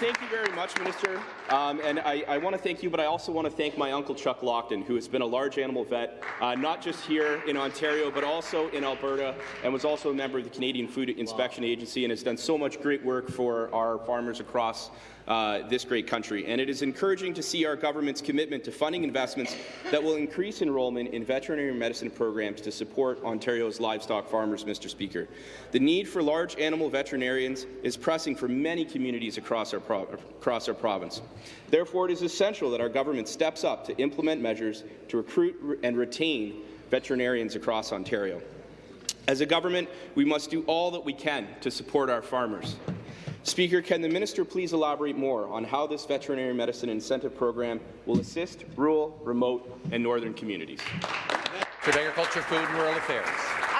Thank you very much, Minister. Um, and I, I want to thank you, but I also want to thank my uncle Chuck Lockton, who has been a large animal vet, uh, not just here in Ontario, but also in Alberta, and was also a member of the Canadian Food Inspection Agency, and has done so much great work for our farmers across uh, this great country. And it is encouraging to see our government's commitment to funding investments that will increase enrollment in veterinary medicine programs to support Ontario's livestock farmers, Mr. Speaker. The need for large animal veterinarians is pressing for many communities across our, across our province. Therefore, it is essential that our government steps up to implement measures to recruit and retain veterinarians across Ontario. As a government, we must do all that we can to support our farmers. Speaker, can the minister please elaborate more on how this veterinary medicine incentive program will assist rural, remote and northern communities? For Agriculture, Food and Rural Affairs.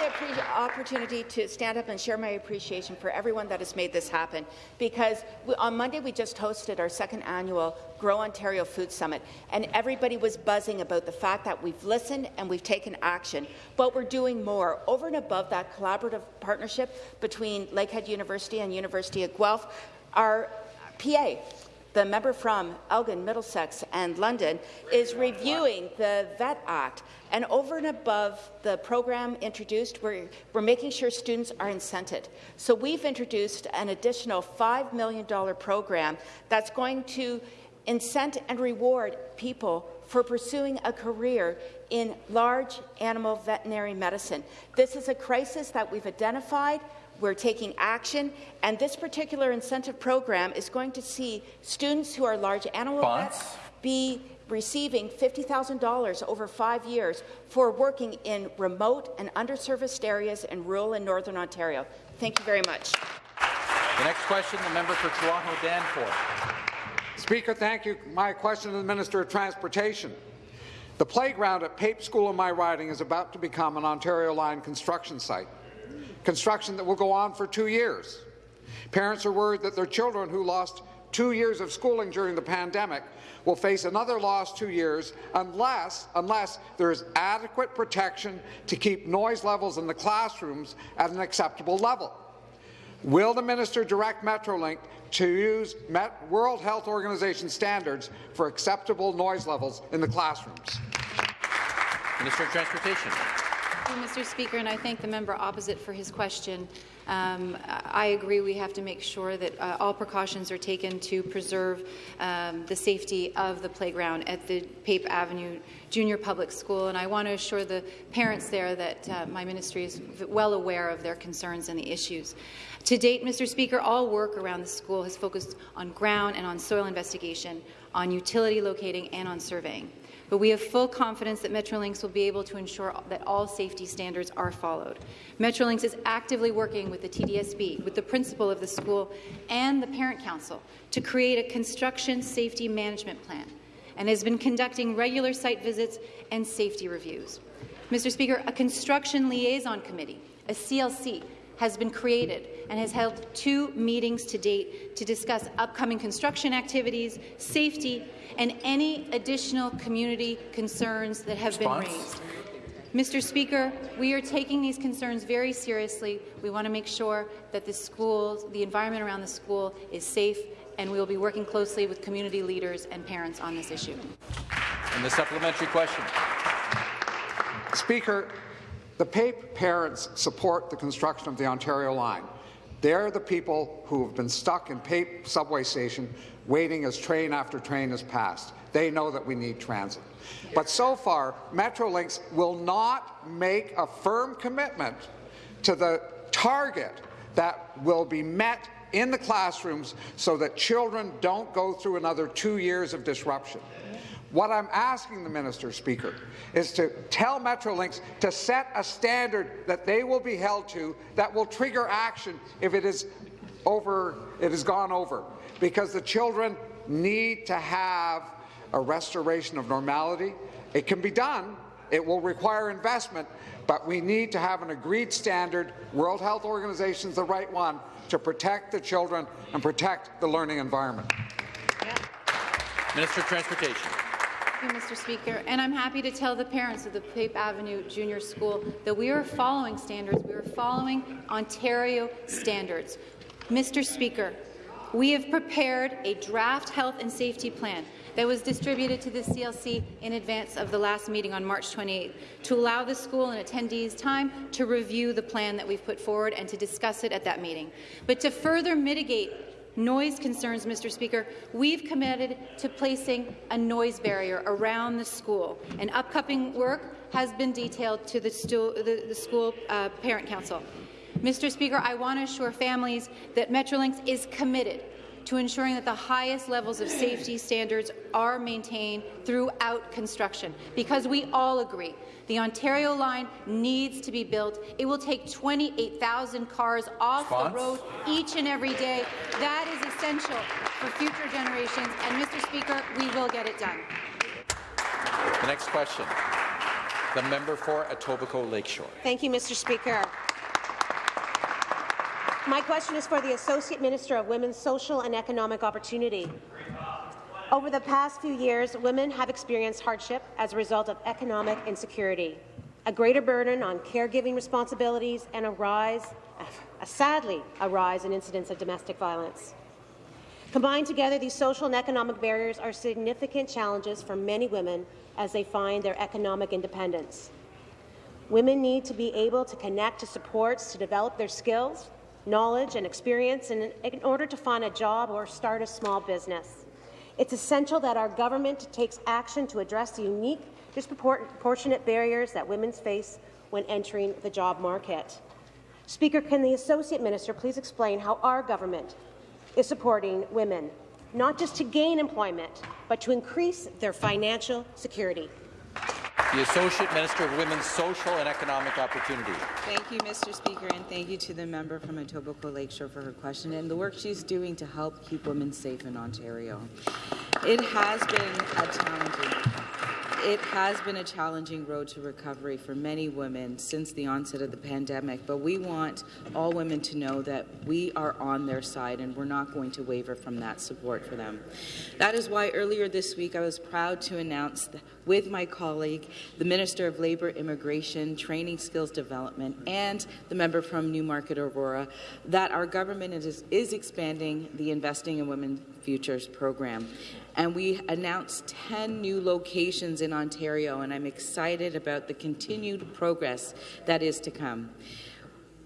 The opportunity to stand up and share my appreciation for everyone that has made this happen because we, on Monday we just hosted our second annual Grow Ontario Food Summit and everybody was buzzing about the fact that we've listened and we've taken action, but we're doing more. Over and above that collaborative partnership between Lakehead University and University of Guelph, our PA, the member from Elgin, Middlesex and London, is reviewing the VET Act. And over and above the program introduced, we're, we're making sure students are incented. So we've introduced an additional $5 million program that's going to incent and reward people for pursuing a career in large animal veterinary medicine. This is a crisis that we've identified we're taking action, and this particular incentive program is going to see students who are large animal vets be receiving $50,000 over five years for working in remote and underserviced areas in rural and northern Ontario. Thank you very much. The next question, the member for Toronto Danforth. Speaker, thank you. My question to the Minister of Transportation. The playground at Pape School in my riding is about to become an Ontario Line construction site construction that will go on for two years. Parents are worried that their children who lost two years of schooling during the pandemic will face another lost two years unless, unless there is adequate protection to keep noise levels in the classrooms at an acceptable level. Will the minister direct Metrolinx to use Met World Health Organization standards for acceptable noise levels in the classrooms? Minister of Transportation you, Mr. Speaker, and I thank the member opposite for his question. Um, I agree we have to make sure that uh, all precautions are taken to preserve um, the safety of the playground at the Pape Avenue Junior Public School, and I want to assure the parents there that uh, my ministry is well aware of their concerns and the issues. To date, Mr. Speaker, all work around the school has focused on ground and on soil investigation, on utility locating, and on surveying but we have full confidence that Metrolinx will be able to ensure that all safety standards are followed. Metrolinx is actively working with the TDSB, with the principal of the school, and the Parent Council to create a construction safety management plan and has been conducting regular site visits and safety reviews. Mr. Speaker, a construction liaison committee, a CLC, has been created and has held two meetings to date to discuss upcoming construction activities, safety, and any additional community concerns that have Response? been raised. Mr. Speaker, we are taking these concerns very seriously. We want to make sure that the schools, the environment around the school is safe, and we will be working closely with community leaders and parents on this issue. And the supplementary question. Speaker, the PAPE parents support the construction of the Ontario line. They're the people who have been stuck in PAPE subway station waiting as train after train has passed. They know that we need transit. But so far, Metrolinx will not make a firm commitment to the target that will be met in the classrooms so that children don't go through another two years of disruption. What I'm asking the Minister, Speaker, is to tell Metrolinx to set a standard that they will be held to that will trigger action if it is over, it has gone over, because the children need to have a restoration of normality. It can be done. It will require investment, but we need to have an agreed standard. World Health Organization is the right one to protect the children and protect the learning environment. Minister of Transportation. You, Mr. Speaker. And I'm happy to tell the parents of the Pape Avenue Junior School that we are following standards. We are following Ontario standards. Mr. Speaker, we have prepared a draft health and safety plan that was distributed to the CLC in advance of the last meeting on March 28th to allow the school and attendees time to review the plan that we've put forward and to discuss it at that meeting. But to further mitigate noise concerns, Mr. Speaker, we've committed to placing a noise barrier around the school, and upcoming work has been detailed to the, the, the school uh, parent council. Mr. Speaker, I want to assure families that Metrolinx is committed to ensuring that the highest levels of safety standards are maintained throughout construction, because we all agree the Ontario line needs to be built. It will take 28,000 cars off Response? the road each and every day. That is essential for future generations, and Mr. Speaker, we will get it done. The next question, the member for Etobicoke Lakeshore. Thank you, Mr. Speaker. My question is for the Associate Minister of Women's Social and Economic Opportunity. Over the past few years, women have experienced hardship as a result of economic insecurity, a greater burden on caregiving responsibilities, and a rise, a, sadly, a rise in incidents of domestic violence. Combined together, these social and economic barriers are significant challenges for many women as they find their economic independence. Women need to be able to connect to supports to develop their skills knowledge and experience in, in order to find a job or start a small business. It's essential that our government takes action to address the unique, disproportionate barriers that women face when entering the job market. Speaker, can the Associate Minister please explain how our government is supporting women, not just to gain employment, but to increase their financial security? The Associate Minister of Women's Social and Economic Opportunity. Thank you, Mr. Speaker, and thank you to the member from Etobicoke Lakeshore for her question and the work she's doing to help keep women safe in Ontario. It has been a challenging it has been a challenging road to recovery for many women since the onset of the pandemic, but we want all women to know that we are on their side and we're not going to waver from that support for them. That is why earlier this week I was proud to announce with my colleague, the Minister of Labour, Immigration, Training Skills Development, and the member from Newmarket Aurora, that our government is, is expanding the Investing in Women Futures program and we announced 10 new locations in Ontario, and I'm excited about the continued progress that is to come.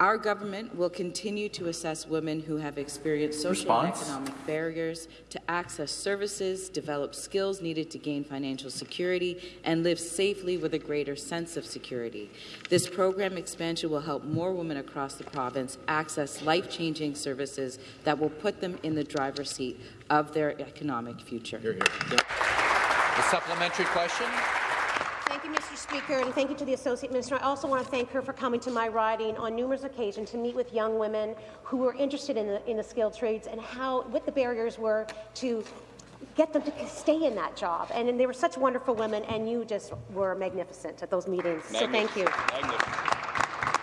Our government will continue to assess women who have experienced social Response. and economic barriers to access services, develop skills needed to gain financial security, and live safely with a greater sense of security. This program expansion will help more women across the province access life-changing services that will put them in the driver's seat of their economic future. Hear, hear. The supplementary question. Mr. Speaker, and thank you to the Associate Minister. I also want to thank her for coming to my riding on numerous occasions to meet with young women who were interested in the, in the skilled trades and how what the barriers were to get them to stay in that job. And, and they were such wonderful women, and you just were magnificent at those meetings. So thank you.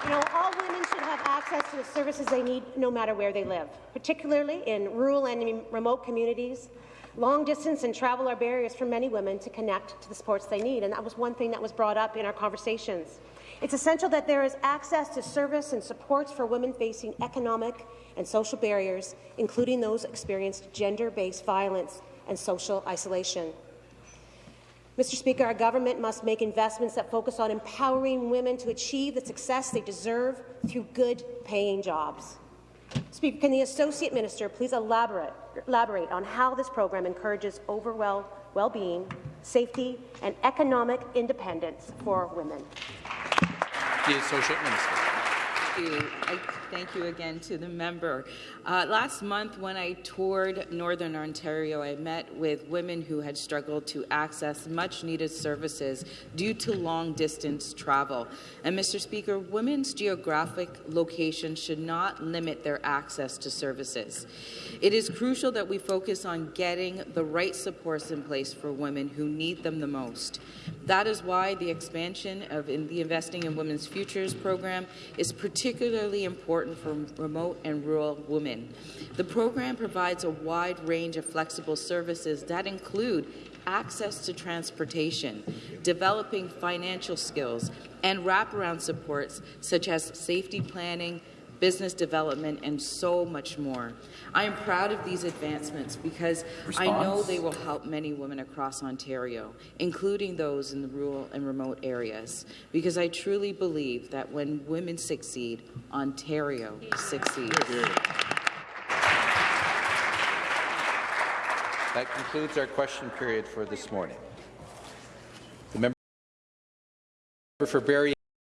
You know, all women should have access to the services they need no matter where they live, particularly in rural and remote communities. Long distance and travel are barriers for many women to connect to the supports they need, and that was one thing that was brought up in our conversations. It's essential that there is access to service and supports for women facing economic and social barriers, including those experiencing gender-based violence and social isolation. Mr. Speaker, our government must make investments that focus on empowering women to achieve the success they deserve through good-paying jobs. Speaker, can the Associate Minister please elaborate, elaborate on how this program encourages overall well-being, safety, and economic independence for women? The Associate Minister. Thank you. Again to the member. Uh, last month, when I toured Northern Ontario, I met with women who had struggled to access much-needed services due to long-distance travel. And, Mr. Speaker, women's geographic location should not limit their access to services. It is crucial that we focus on getting the right supports in place for women who need them the most. That is why the expansion of in the Investing in Women's Futures program is particularly important for remote and rural women. The program provides a wide range of flexible services that include access to transportation, developing financial skills, and wraparound supports such as safety planning, business development, and so much more. I am proud of these advancements because I know they will help many women across Ontario, including those in the rural and remote areas, because I truly believe that when women succeed, Ontario succeeds. That concludes our question period for this morning. The member for Barrie